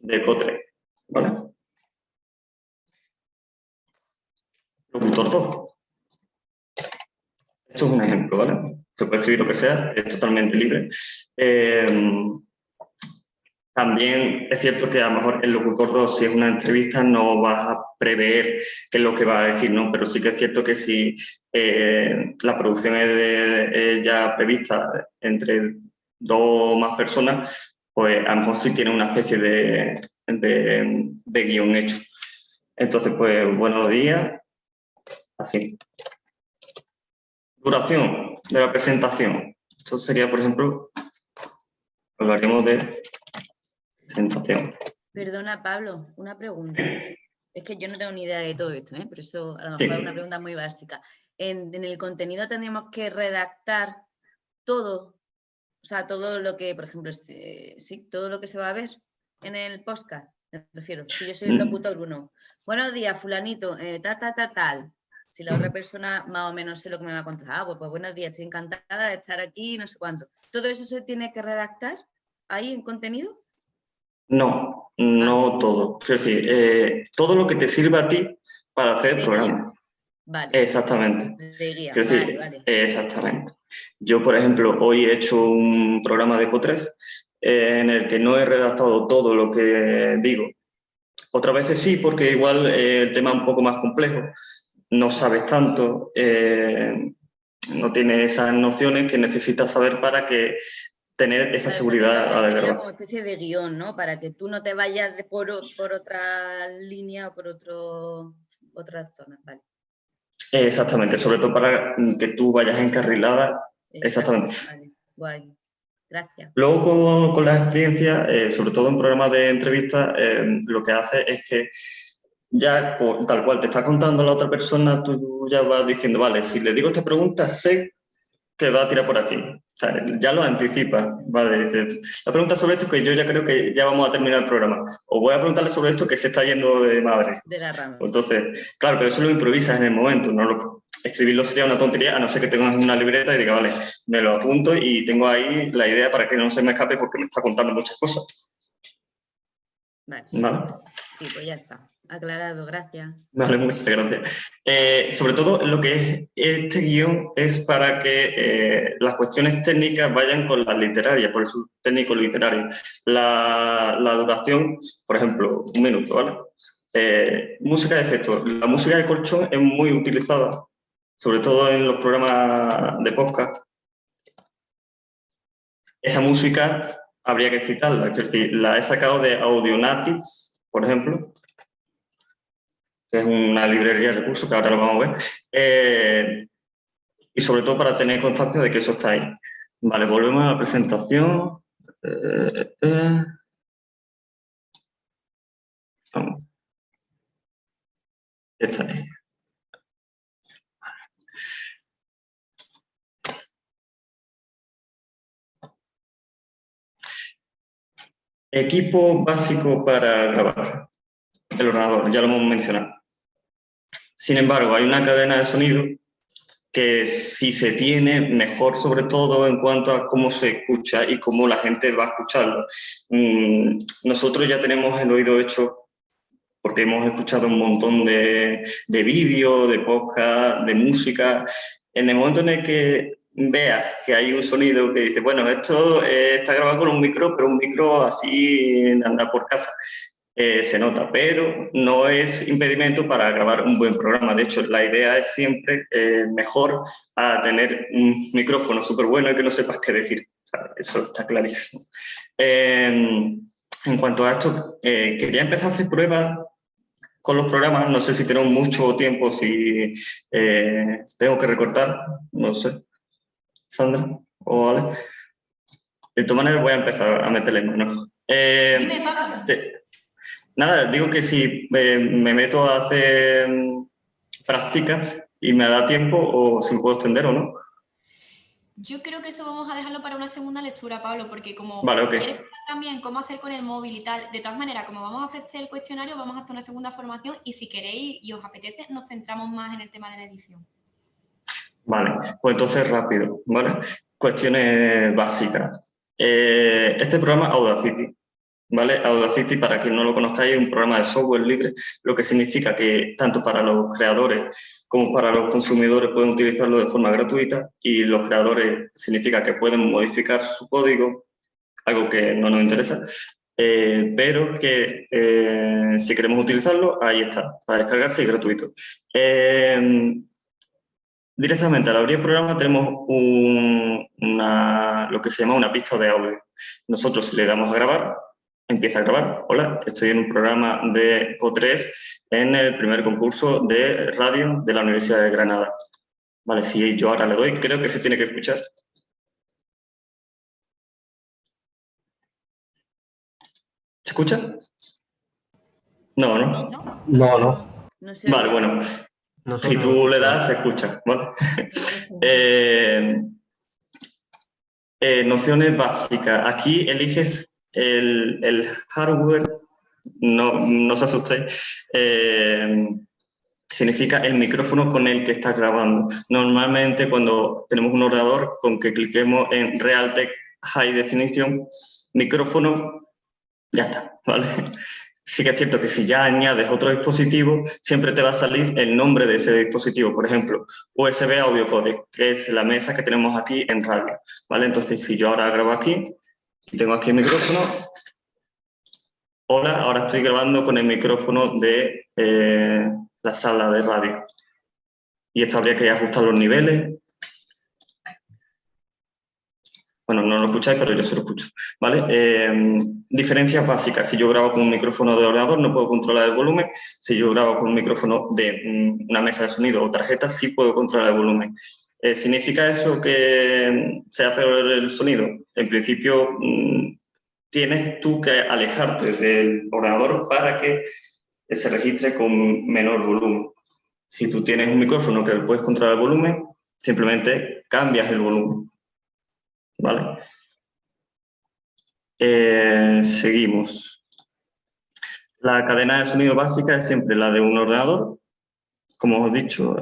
de Cotre, ¿vale? Locutor 2. Esto es un ejemplo, ¿vale? Se puede escribir lo que sea, es totalmente libre. Eh, también es cierto que a lo mejor el locutor 2, si es una entrevista, no vas a prever qué es lo que va a decir, ¿no? Pero sí que es cierto que si eh, la producción es, ya prevista entre dos o más personas, pues a lo mejor sí tiene una especie de, de, guion hecho. Entonces, pues, buenos días. Así. Duración de la presentación. Esto sería, por ejemplo, hablaríamos de presentación. Perdona, Pablo, una pregunta. Es que yo no tengo ni idea de todo esto, ¿eh? pero eso a lo mejor es una pregunta muy básica. En, en, el contenido tendríamos que redactar todo o sea, todo lo que, por ejemplo, sí, todo lo que se va a ver en el podcast, me refiero, si yo soy el mm. locutor uno, buenos días, fulanito, eh, ta, ta, ta, tal. Si la otra persona más o menos sé lo que me va a contar, ah, pues, pues buenos días, estoy encantada de estar aquí, no sé cuánto. ¿Todo eso se tiene que redactar ahí en contenido? No, no ah. todo. Es decir, eh, todo lo que te sirva a ti para hacer el programa. Exactamente. Exactamente. Yo, por ejemplo, hoy he hecho un programa de ECO3 eh, en el que no he redactado todo lo que digo. Otras veces sí, porque igual eh, el tema es un poco más complejo. No sabes tanto, eh, no tienes esas nociones que necesitas saber para que tener esa seguridad a como especie de guion, ¿no? Para que tú no te vayas por, por otra línea o por otro, otra zona, vale. Exactamente, sobre todo para que tú vayas encarrilada. Exactamente. Guay. Gracias. Luego con, la experiencia, eh, sobre todo en programas de entrevista, eh, lo que hace es que ya tal cual te está contando la otra persona, tú ya vas diciendo, vale, si le digo esta pregunta, sé que va a tirar por aquí sea, ya lo anticipa, vale, la pregunta sobre esto que yo ya creo que ya vamos a terminar el programa. O voy a preguntarle sobre esto que se está yendo de madre. De la rama. Entonces, claro, pero eso lo improvisas en el momento, no lo, escribirlo sería una tontería, a no ser que tengas una libreta y diga, vale, me lo apunto y tengo ahí la idea para que no se me escape porque me está contando muchas cosas. Vale. vale. Sí, pues ya está. Aclarado, gracias. Vale, muchas gracias. Eh, sobre todo lo que es este guion es para que eh, las cuestiones técnicas vayan con las literarias, por eso técnico literario. La, duración, por ejemplo, un minuto, ¿vale? Eh, música de efecto. La música de colchón es muy utilizada, sobre todo en los programas de podcast. Esa música habría que citarla, es decir, la he sacado de Audionautics, por ejemplo, que es una librería de recursos que ahora lo vamos a ver, eh, y sobre todo para tener constancia de que eso está ahí. Vale, volvemos a la presentación. Eh, eh, vamos. Está ahí. Equipo básico para grabar. El ordenador, ya lo hemos mencionado. Sin embargo, hay una cadena de sonido que si se tiene, mejor sobre todo en cuanto a cómo se escucha y cómo la gente va a escucharlo. Mm, nosotros ya tenemos el oído hecho porque hemos escuchado un montón de, de vídeos, de podcast, de música. En el momento en el que veas que hay un sonido que dice, bueno, esto eh, está grabado con un micro, pero un micro así anda por casa. Eh, se nota, pero no es impedimento para grabar un buen programa. De hecho, la idea es siempre eh, mejor a tener un micrófono súper bueno y que no sepas qué decir. eso está clarísimo. Em, en cuanto a esto, quería empezar a hacer pruebas con los programas. No sé si tenemos mucho tiempo, si tengo que recortar, no sé. Sandra o Ale. De todas maneras voy a empezar a meterle mano. Eh, Nada, digo que si me meto a hacer mm, prácticas y me da tiempo o si me puedo extender o no. Yo creo que eso vamos a dejarlo para una segunda lectura, Pablo, porque como vale, quieres también cómo hacer con el móvil y tal, de todas maneras, como vamos a ofrecer el cuestionario, vamos a hacer una segunda formación y si queréis y os apetece, nos centramos más en el tema de la edición. Vale, pues entonces rápido, ¿vale? Cuestiones básicas. Eh, este programa Audacity, ¿vale? Audacity, para quien no lo conozcáis, es un programa de software libre, lo que significa que tanto para los creadores como para los consumidores pueden utilizarlo de forma gratuita y los creadores significa que pueden modificar su código, algo que no nos interesa, eh, pero que eh, si queremos utilizarlo, ahí está, para descargarse y gratuito. Directamente al abrir el programa tenemos una, lo que se llama una pista de audio. Nosotros le damos a grabar, empieza a grabar. Hola, estoy en un programa de CO3 en el primer concurso de radio de la Universidad de Granada. Vale, si yo ahora le doy, creo que se tiene que escuchar. ¿Se escucha? No, ¿no? No, no. vale, bueno, si tú le das, se escucha. Eh, eh, nociones básicas. Aquí eliges el, hardware, no, no se asustéis, eh, significa el micrófono con el que estás grabando. Normalmente cuando tenemos un ordenador, con que cliquemos en Realtek High Definition, micrófono, ya está, ¿vale? sí que es cierto que si ya añades otro dispositivo, siempre te va a salir el nombre de ese dispositivo. Por ejemplo, USB Audio Codec, que es la mesa que tenemos aquí en radio. ¿vale? Entonces, si yo ahora grabo aquí y tengo aquí el micrófono, hola, ahora estoy grabando con el micrófono de eh, la sala de radio. Y esto habría que ajustar los niveles, Bueno, no lo escucháis, pero yo se lo escucho. ¿vale? Eh, diferencias básicas. Si yo grabo con un micrófono de ordenador, no puedo controlar el volumen. Si yo grabo con un micrófono de mm, una mesa de sonido o tarjeta, sí puedo controlar el volumen. Eh, ¿Significa eso que sea peor el sonido? En principio, mm, tienes tú que alejarte del ordenador para que se registre con menor volumen. Si tú tienes un micrófono que puedes controlar el volumen, simplemente cambias el volumen. ¿vale? Eh, seguimos. La cadena de sonido básica es siempre la de un ordenador, como os he dicho,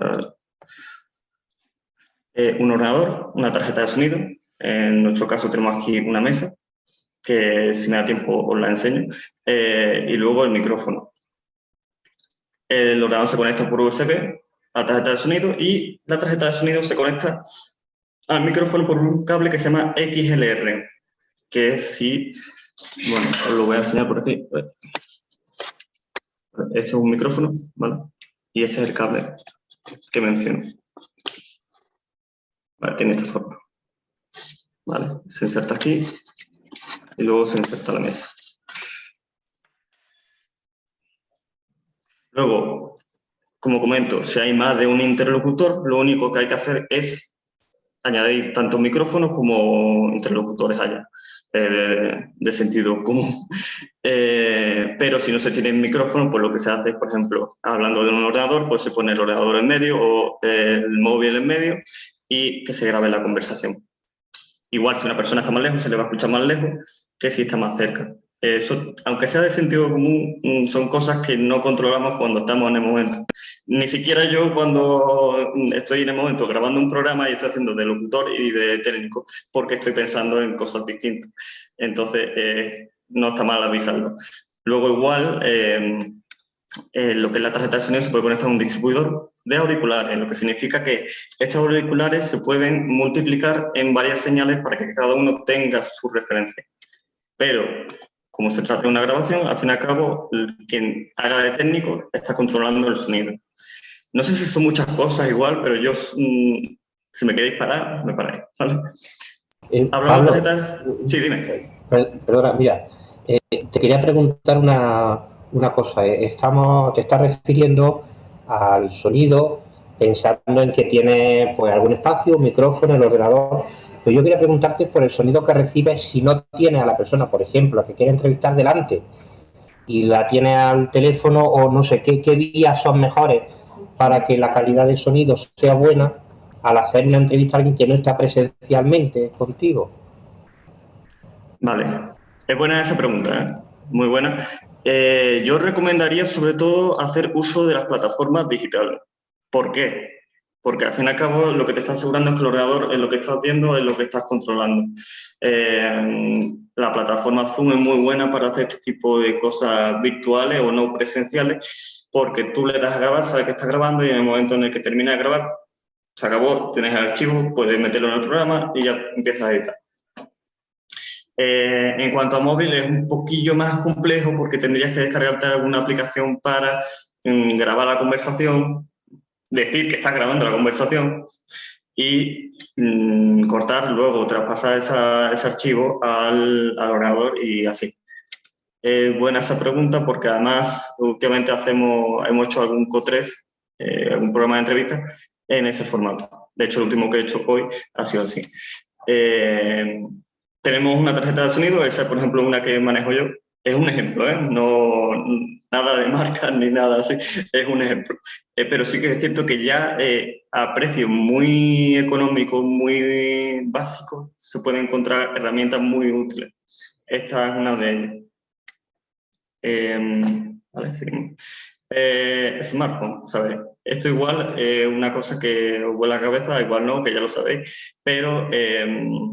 eh, eh, un ordenador, una tarjeta de sonido, en nuestro caso tenemos aquí una mesa, que si me da tiempo os la enseño, y luego el micrófono. El ordenador se conecta por USB a la tarjeta de sonido y la tarjeta de sonido se conecta al micrófono por un cable que se llama XLR, que si, bueno, os lo voy a enseñar por aquí. Este es un micrófono, ¿vale? Y ese es el cable que menciono. Vale, tiene esta forma. Vale, se inserta aquí y luego se inserta la mesa. Luego, como comento, si hay más de un interlocutor, lo único que hay que hacer es añadir tanto micrófonos como interlocutores allá, eh, de sentido común. Eh, pero si no se tiene micrófono, pues lo que se hace es, por ejemplo, hablando de un ordenador, pues se pone el ordenador en medio o el móvil en medio y que se grabe la conversación. Igual si una persona está más lejos, se le va a escuchar más lejos que si está más cerca. Eso, aunque sea de sentido común, mm, son cosas que no controlamos cuando estamos en el momento. Ni siquiera yo cuando estoy en el momento grabando un programa y estoy haciendo de locutor y de técnico, porque estoy pensando en cosas distintas. Entonces, eh, no está mal avisarlo. Luego igual, eh, eh, lo que es la tarjeta de sonido se puede conectar a un distribuidor de auriculares, lo que significa que estos auriculares se pueden multiplicar en varias señales para que cada uno tenga su referencia. Pero, como se trata de una grabación, al fin y al cabo, quien haga de técnico está controlando el sonido. No sé si son muchas cosas igual, pero yo, mm, si me queréis parar, me paráis, ¿vale? Eh, Hablando de tarjetas... Sí, dime. Perdona, mira, eh, te quería preguntar una, una cosa. Eh, estamos, te estás refiriendo al sonido pensando en que tiene pues, algún espacio, un micrófono, el ordenador. Pero yo quería preguntarte por el sonido que recibes si no tiene a la persona, por ejemplo, que quiere entrevistar delante y la tiene al teléfono o no sé qué, qué vías son mejores para que la calidad del sonido sea buena al hacer una entrevista a alguien que no está presencialmente contigo. Vale, es buena esa pregunta, ¿eh? muy buena. Eh, yo recomendaría sobre todo hacer uso de las plataformas digitales. ¿Por qué? Porque al fin y al cabo lo que te está asegurando es que el ordenador es lo que estás viendo, es lo que estás controlando. Eh, la plataforma Zoom es muy buena para hacer este tipo de cosas virtuales o no presenciales, porque tú le das a grabar, sabes que está grabando y en el momento en el que termina de grabar, se acabó, tienes el archivo, puedes meterlo en el programa y ya empiezas a editar. Eh, en cuanto a móvil es un poquillo más complejo porque tendrías que descargarte alguna aplicación para mm, grabar la conversación, decir que estás grabando la conversación y mm, cortar luego, traspasar ese archivo al, ordenador y así. Es buena esa pregunta porque además últimamente hacemos, hemos hecho algún CO3, eh, algún programa de entrevista en ese formato. De hecho, el último que he hecho hoy ha sido así. Eh, tenemos una tarjeta de sonido, esa por ejemplo una que manejo yo, es un ejemplo, ¿eh? no nada de marca ni nada así, es un ejemplo. Eh, pero sí que es cierto que ya eh, a precios muy económicos, muy básicos, se pueden encontrar herramientas muy útiles. Esta es una de ellas. Em, vale, seguimos. smartphone, ¿sabes? Esto igual es una cosa que os vuela la cabeza, igual no, que ya lo sabéis, pero em,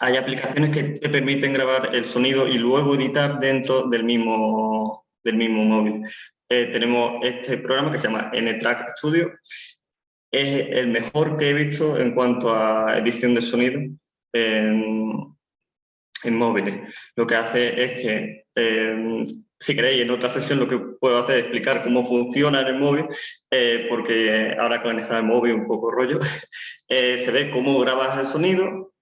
hay aplicaciones que te permiten grabar el sonido y luego editar dentro del mismo, del mismo móvil. Eh, tenemos este programa que se llama N-Track Studio. Es el mejor que he visto en cuanto a edición de sonido en, móviles. Lo que hace es que, em, si queréis, en otra sesión lo que puedo hacer es explicar cómo funciona en el móvil, eh, porque ahora con el móvil un poco rollo, eh, se ve cómo grabas el sonido,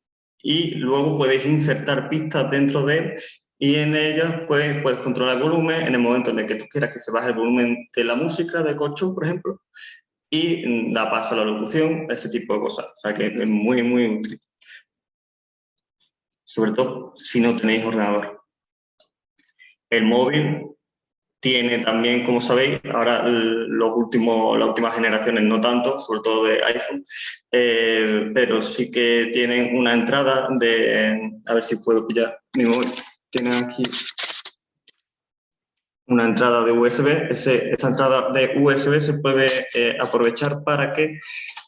y luego podéis insertar pistas dentro de él y en ellas puedes controlar el volumen en el momento en el que tú quieras que se baje el volumen de la música, de colchón, por ejemplo, y da paso a la locución, ese tipo de cosas. O sea que es muy, muy útil. Sobre todo si no tenéis ordenador. El móvil tiene también, como sabéis, ahora los últimos, las últimas generaciones no tanto, sobre todo de iPhone, eh, pero sí que tienen una entrada de, a ver si puedo pillar mi móvil, tienen aquí una entrada de USB, esa entrada de USB se puede eh, aprovechar para que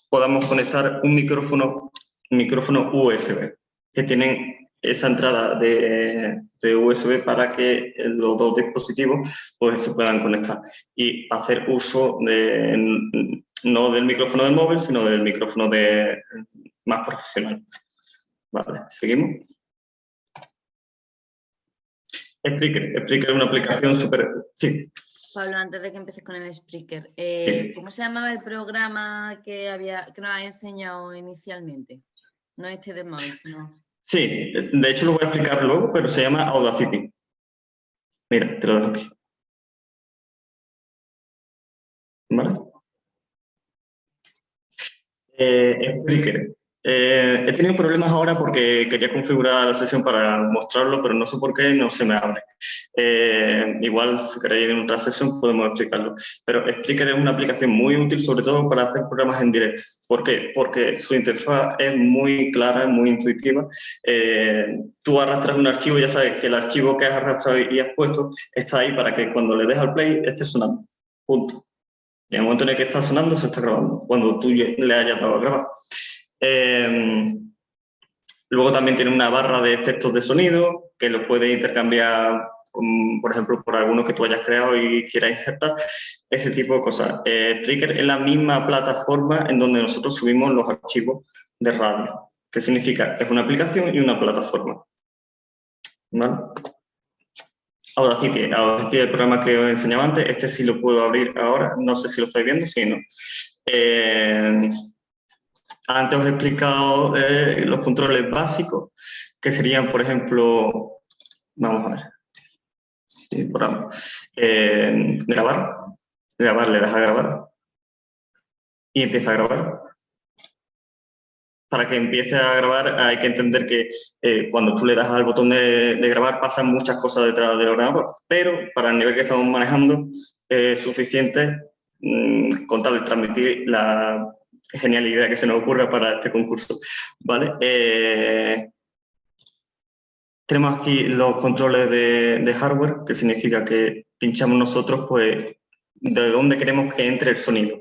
podamos conectar un micrófono, un micrófono USB, que tienen esa entrada de, USB para que los dos dispositivos pues, se puedan conectar y hacer uso de, no del micrófono del móvil, sino del micrófono de, más profesional. Vale, seguimos. Spreaker. Spreaker es una aplicación súper... Sí. Pablo, antes de que empieces con el Spreaker, eh, ¿cómo se llamaba el programa que, había, que nos había enseñado inicialmente? No este de móvil, sino... Sí, de hecho lo voy a explicar luego, pero se llama Audacity. Mira, te lo dejo aquí. ¿Vale? Eh, eh, he tenido problemas ahora porque quería configurar la sesión para mostrarlo, pero no sé por qué no se me abre. Eh, igual, si queréis en otra sesión podemos explicarlo. Pero Spreaker es una aplicación muy útil, sobre todo para hacer programas en directo. ¿Por qué? Porque su interfaz es muy clara, muy intuitiva. Eh, tú arrastras un archivo ya sabes que el archivo que has arrastrado y has puesto está ahí para que cuando le des al play esté sonando. Punto. En el momento en el que está sonando, se está grabando, cuando tú le hayas dado a grabar. Em, luego también tiene una barra de efectos de sonido que los puedes intercambiar por ejemplo, por alguno que tú hayas creado y quieras insertar, ese tipo de cosas. Eh, es la misma plataforma en donde nosotros subimos los archivos de radio. ¿Qué significa? Es una aplicación y una plataforma. ¿Vale? Audacity, Audacity es el programa que os enseñaba antes, este sí lo puedo abrir ahora, no sé si lo estáis viendo, sí, no. Eh, antes os he explicado eh, los controles básicos, que serían, por ejemplo, vamos a ver, eh, grabar, grabar, le das a grabar. Y empieza a grabar. Para que empiece a grabar hay que entender que eh, cuando tú le das al botón de, grabar pasan muchas cosas detrás del ordenador, pero para el nivel que estamos manejando es suficiente mm, con de transmitir la genial idea que se nos ocurra para este concurso. ¿vale? Eh, tenemos aquí los controles de, hardware, que significa que pinchamos nosotros pues, de dónde queremos que entre el sonido.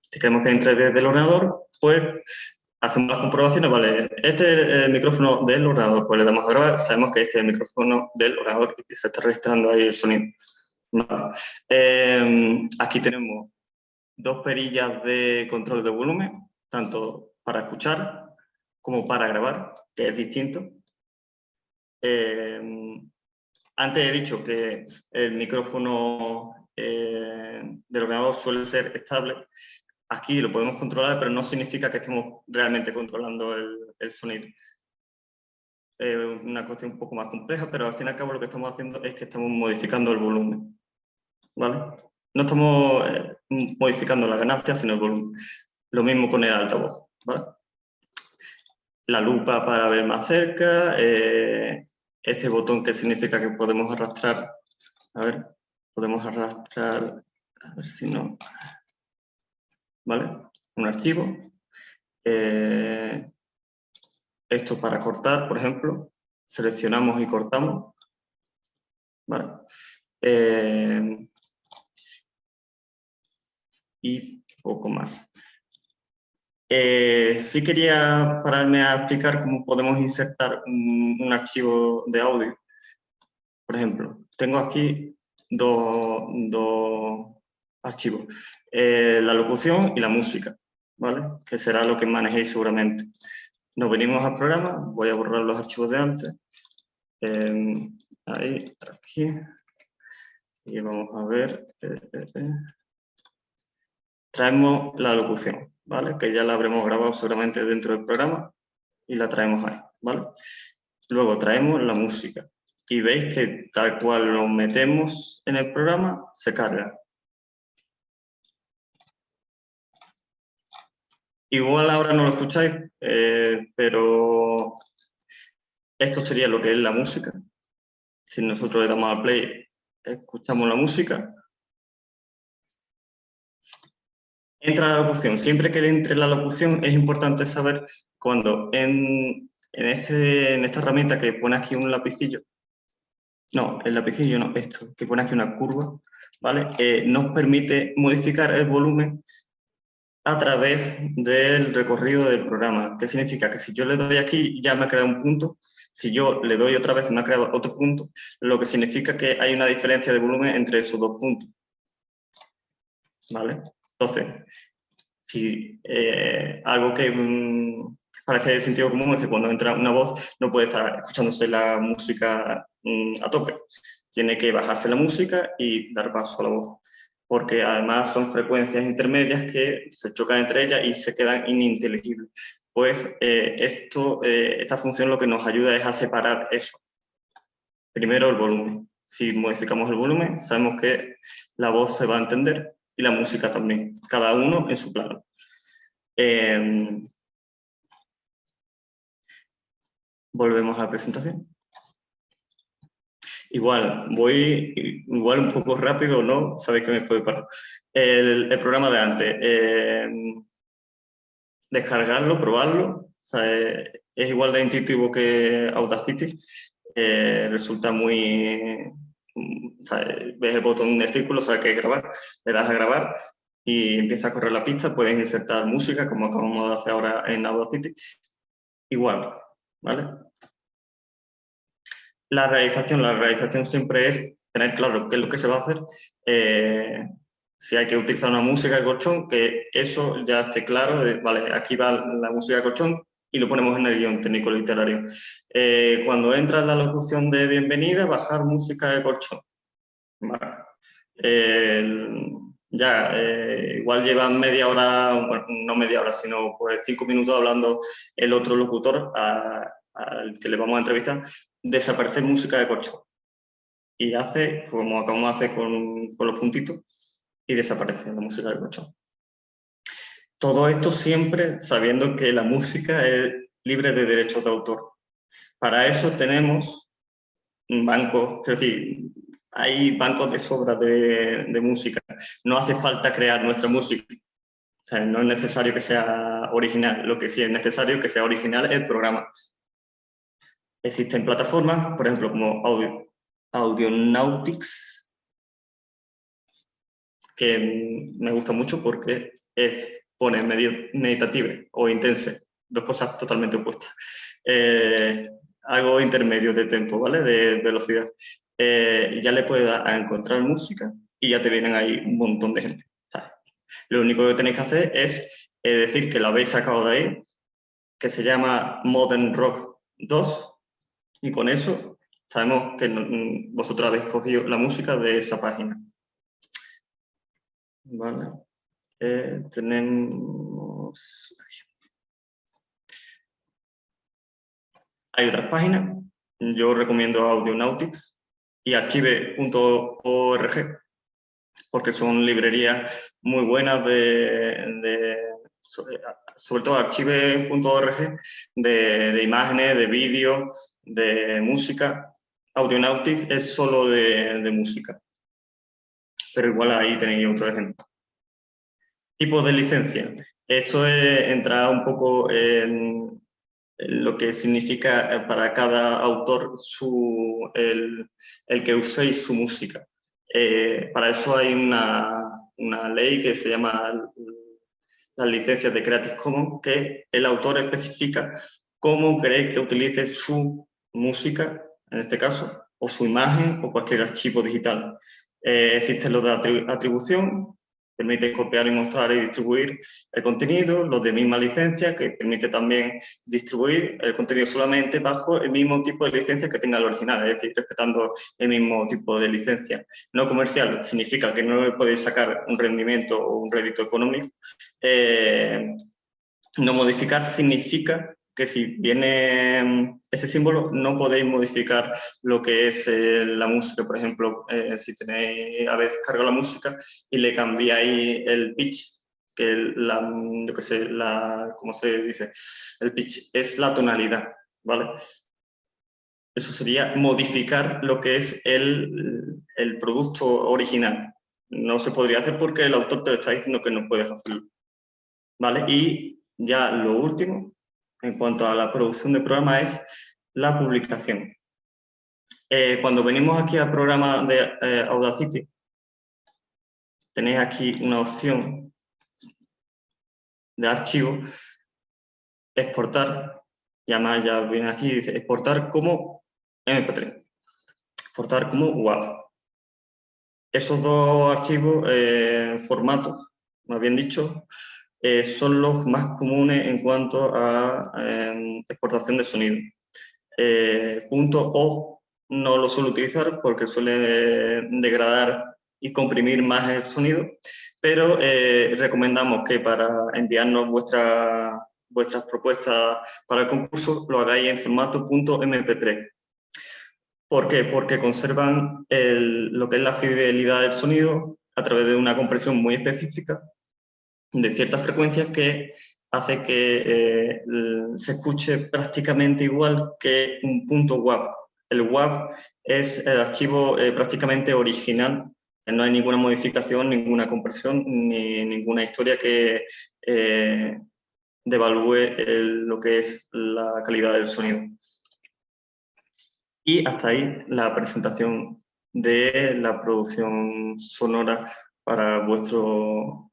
Si queremos que entre desde el ordenador, pues hacemos las comprobaciones, vale, este es el micrófono del ordenador, pues le damos a grabar, sabemos que este es el micrófono del ordenador y se está registrando ahí el sonido. Eh, aquí tenemos dos perillas de control de volumen, tanto para escuchar como para grabar, que es distinto. Eh, antes he dicho que el micrófono eh, del ordenador suele ser estable. Aquí lo podemos controlar, pero no significa que estemos realmente controlando el, sonido. Es una cuestión un poco más compleja, pero al fin y al cabo lo que estamos haciendo es que estamos modificando el volumen. ¿Vale? No estamos eh, modificando la ganancia, sino. Lo mismo con el altavoz. La lupa para ver más cerca, eh, este botón que significa que podemos arrastrar, a ver, podemos arrastrar, a ver si no, ¿vale? Un archivo. Eh, esto para cortar, por ejemplo, seleccionamos y cortamos. ¿vale? Y poco más. Eh, sí quería pararme a explicar cómo podemos insertar un, archivo de audio. Por ejemplo, tengo aquí dos, archivos, eh, la locución y la música, ¿vale? que será lo que manejéis seguramente. Nos venimos al programa, voy a borrar los archivos de antes. Eh, ahí, aquí. Y vamos a ver traemos la locución, ¿vale? Que ya la habremos grabado seguramente dentro del programa y la traemos ahí, ¿vale? Luego traemos la música y veis que tal cual lo metemos en el programa, se carga. Igual ahora no lo escucháis, eh, pero esto sería lo que es la música. Si nosotros le damos al play, escuchamos la música Entra la locución. Siempre que entre la locución es importante saber cuando en, este, en esta herramienta que pone aquí un lapicillo, no, el lapicillo no, esto, que pone aquí una curva, ¿vale? Eh, nos permite modificar el volumen a través del recorrido del programa. ¿Qué significa? Que si yo le doy aquí, ya me ha creado un punto, si yo le doy otra vez, me ha creado otro punto, lo que significa que hay una diferencia de volumen entre esos dos puntos. ¿Vale? Entonces, si eh, algo que parece de sentido común es que cuando entra una voz no puede estar escuchándose la música mm, a tope. Tiene que bajarse la música y dar paso a la voz. Porque además son frecuencias intermedias que se chocan entre ellas y se quedan ininteligibles. Pues eh, esto, eh, esta función lo que nos ayuda es a separar eso. Primero el volumen. Si modificamos el volumen, sabemos que la voz se va a entender y la música también, cada uno en su plano. Em, volvemos a la presentación. Igual, voy igual un poco rápido, ¿no? Sabéis que me puede parar. El, programa de antes, em, descargarlo, probarlo, es igual de intuitivo que Audacity, eh, resulta muy, ves el botón de círculo, sabes que grabar, le das a grabar y empieza a correr la pista, puedes insertar música como acabamos de hacer ahora en Audacity. Igual, ¿vale? La realización, la realización siempre es tener claro qué es lo que se va a hacer, eh, si hay que utilizar una música de colchón, que eso ya esté claro, vale, aquí va la música de colchón y lo ponemos en el guion técnico literario. Eh, cuando entra la locución de bienvenida, bajar música de colchón. ya, eh, igual llevan media hora, no media hora, sino pues cinco minutos hablando el otro locutor al que le vamos a entrevistar, desaparecer música de colchón y hace, como acabamos de hacer con, con los puntitos, y desaparece la música del colchón. Todo esto siempre sabiendo que la música es libre de derechos de autor. Para eso tenemos bancos, es decir, hay bancos de sobra de, música. No hace falta crear nuestra música. O sea, no es necesario que sea original. Lo que sí es necesario que sea original es el programa. Existen plataformas, por ejemplo, como Audio, Audionautics, que me gusta mucho porque es, pone meditative o intense, dos cosas totalmente opuestas. Eh, algo intermedio de tiempo, ¿vale? De velocidad. Eh, ya le puedes dar a encontrar música y ya te vienen ahí un montón de gente. Lo único que tenéis que hacer es eh, decir que lo habéis sacado de ahí, que se llama Modern Rock 2, y con eso sabemos que vosotros habéis cogido la música de esa página. Vale. Eh, tenemos... Hay otras páginas. Yo recomiendo Audionautics y archive.org porque son librerías muy buenas de, sobre, todo archive.org de, de, imágenes, de vídeos, de música Audionautics es solo de, música. Pero igual ahí tenéis otro ejemplo. Tipos de licencia. Esto es entrar un poco en, lo que significa eh, para cada autor su, el, que uséis su música. Eh, para eso hay una, una, ley que se llama las licencias de Creative Commons, que el autor especifica cómo queréis que utilice su música en este caso, o su imagen o cualquier archivo digital. Eh, existen los de atribución, permite copiar y mostrar y distribuir el contenido, los de misma licencia, que permite también distribuir el contenido solamente bajo el mismo tipo de licencia que tenga el original, es decir, respetando el mismo tipo de licencia. No comercial significa que no le podéis sacar un rendimiento o un rédito económico. Eh, no modificar significa que si viene mm, ese símbolo no podéis modificar lo que es eh, la música. Por ejemplo, eh, si tenéis a veces cargo la música y le cambiáis el pitch, que la, yo que sé, la, ¿cómo se dice? El pitch es la tonalidad, ¿vale? Eso sería modificar lo que es el, el producto original. No se podría hacer porque el autor te está diciendo que no puedes hacerlo. ¿Vale? Y ya lo último, en cuanto a la producción de programas es la publicación. Eh, cuando venimos aquí al programa de eh, Audacity, tenéis aquí una opción de archivo, exportar, ya ya viene aquí, dice exportar como MP3, exportar como WAV. Esos dos archivos, eh, formatos, más bien dicho, eh, son los más comunes en cuanto a em, exportación de sonido. Eh, punto O no lo suelo utilizar porque suele degradar y comprimir más el sonido, pero eh, recomendamos que para enviarnos vuestra, vuestras propuestas para el concurso lo hagáis en formato .mp3. ¿Por qué? Porque conservan lo que es la fidelidad del sonido a través de una compresión muy específica de ciertas frecuencias que hace que eh, se escuche prácticamente igual que un punto WAV. El WAV es el archivo eh, prácticamente original, no hay ninguna modificación, ninguna compresión, ni ninguna historia que eh, devalúe lo que es la calidad del sonido. Y hasta ahí la presentación de la producción sonora para vuestro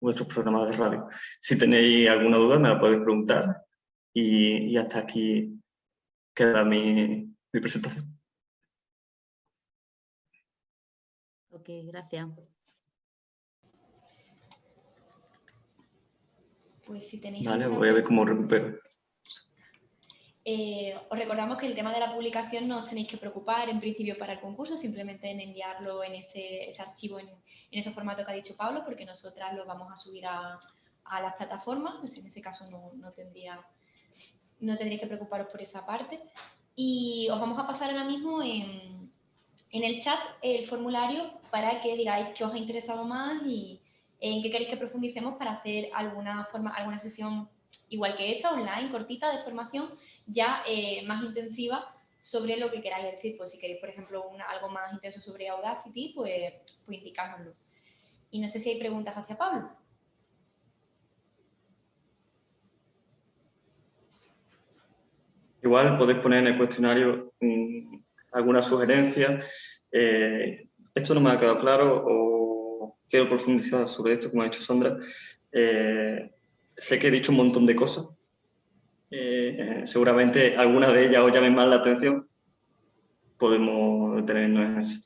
vuestros programas de radio. Si tenéis alguna duda me la podéis preguntar y, hasta aquí queda mi, mi presentación. Ok, gracias. Pues si tenéis... Vale, voy a ver cómo recupero. Eh, os recordamos que el tema de la publicación no os tenéis que preocupar en principio para el concurso, simplemente en enviarlo en ese, archivo, en, ese formato que ha dicho Pablo, porque nosotras lo vamos a subir a, las plataformas, en ese caso no, tendría, no tendréis que preocuparos por esa parte. Y os vamos a pasar ahora mismo en, en el chat el formulario para que digáis qué os ha interesado más y en qué queréis que profundicemos para hacer alguna, forma, alguna sesión igual que esta, online, cortita, de formación, ya eh, más intensiva sobre lo que queráis. decir, pues si queréis, por ejemplo, algo más intenso sobre Audacity, pues, pues. Y no sé si hay preguntas hacia Pablo. Igual podéis poner en el cuestionario mm, alguna sugerencia. Eh, esto no me ha quedado claro o quiero profundizar sobre esto, como ha dicho Sandra. Eh, sé que he dicho un montón de cosas. Eh, seguramente algunas de ellas os llamen más la atención. Podemos detenernos en eso.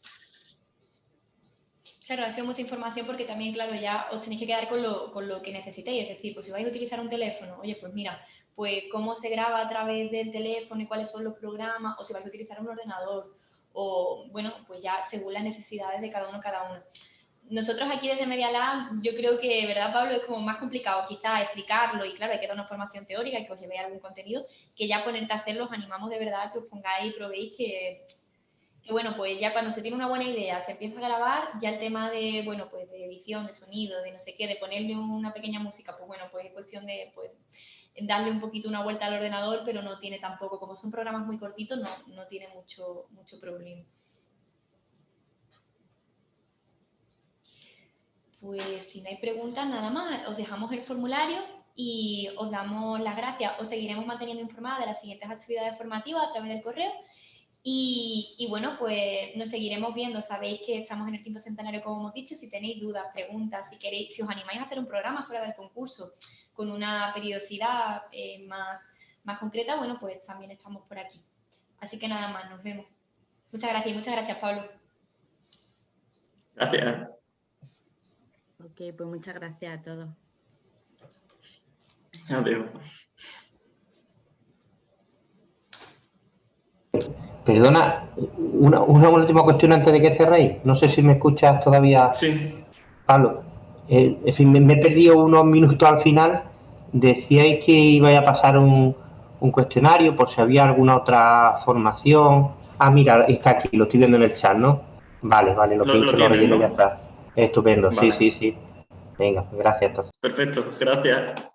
Claro, ha sido mucha información porque también, claro, ya os tenéis que quedar con lo, con lo que necesitéis. Es decir, pues si vais a utilizar un teléfono, oye, pues mira, pues cómo se graba a través del teléfono y cuáles son los programas, o si vais a utilizar un ordenador, o bueno, pues ya según las necesidades de cada uno, cada uno nosotros aquí desde Media Lab, yo creo que, ¿verdad, Pablo? Es como más complicado quizá explicarlo y claro, hay que dar una formación teórica y que os llevéis algún contenido, que ya ponerte a hacerlo, os animamos de verdad que os pongáis y probéis que, que, bueno, pues ya cuando se tiene una buena idea, se empieza a grabar, ya el tema de, bueno, pues de edición, de sonido, de no sé qué, de ponerle una pequeña música, pues bueno, pues es cuestión de, pues, darle un poquito una vuelta al ordenador, pero no tiene tampoco, como son programas muy cortitos, no, no tiene mucho, mucho problema. Pues si no hay preguntas, nada más, os dejamos el formulario y os damos las gracias. Os seguiremos manteniendo informada de las siguientes actividades formativas a través del correo. Y, bueno, pues nos seguiremos viendo. Sabéis que estamos en el quinto centenario, como hemos dicho. Si tenéis dudas, preguntas, si queréis, si os animáis a hacer un programa fuera del concurso con una periodicidad eh, más, más concreta, bueno, pues también estamos por aquí. Así que nada más, nos vemos. Muchas gracias muchas gracias, Pablo. Gracias. Ok, pues muchas gracias a todos. Adiós. Perdona, una, última cuestión antes de que cerréis. No sé si me escuchas todavía. Sí. Pablo, eh, en fin, me, he perdido unos minutos al final. Decíais que iba a pasar un, cuestionario por si había alguna otra formación. Ah, mira, está aquí, lo estoy viendo en el chat, ¿no? Vale, vale, lo, que lo, ya está. Estupendo, sí, sí, sí. Venga, gracias. Perfecto, gracias.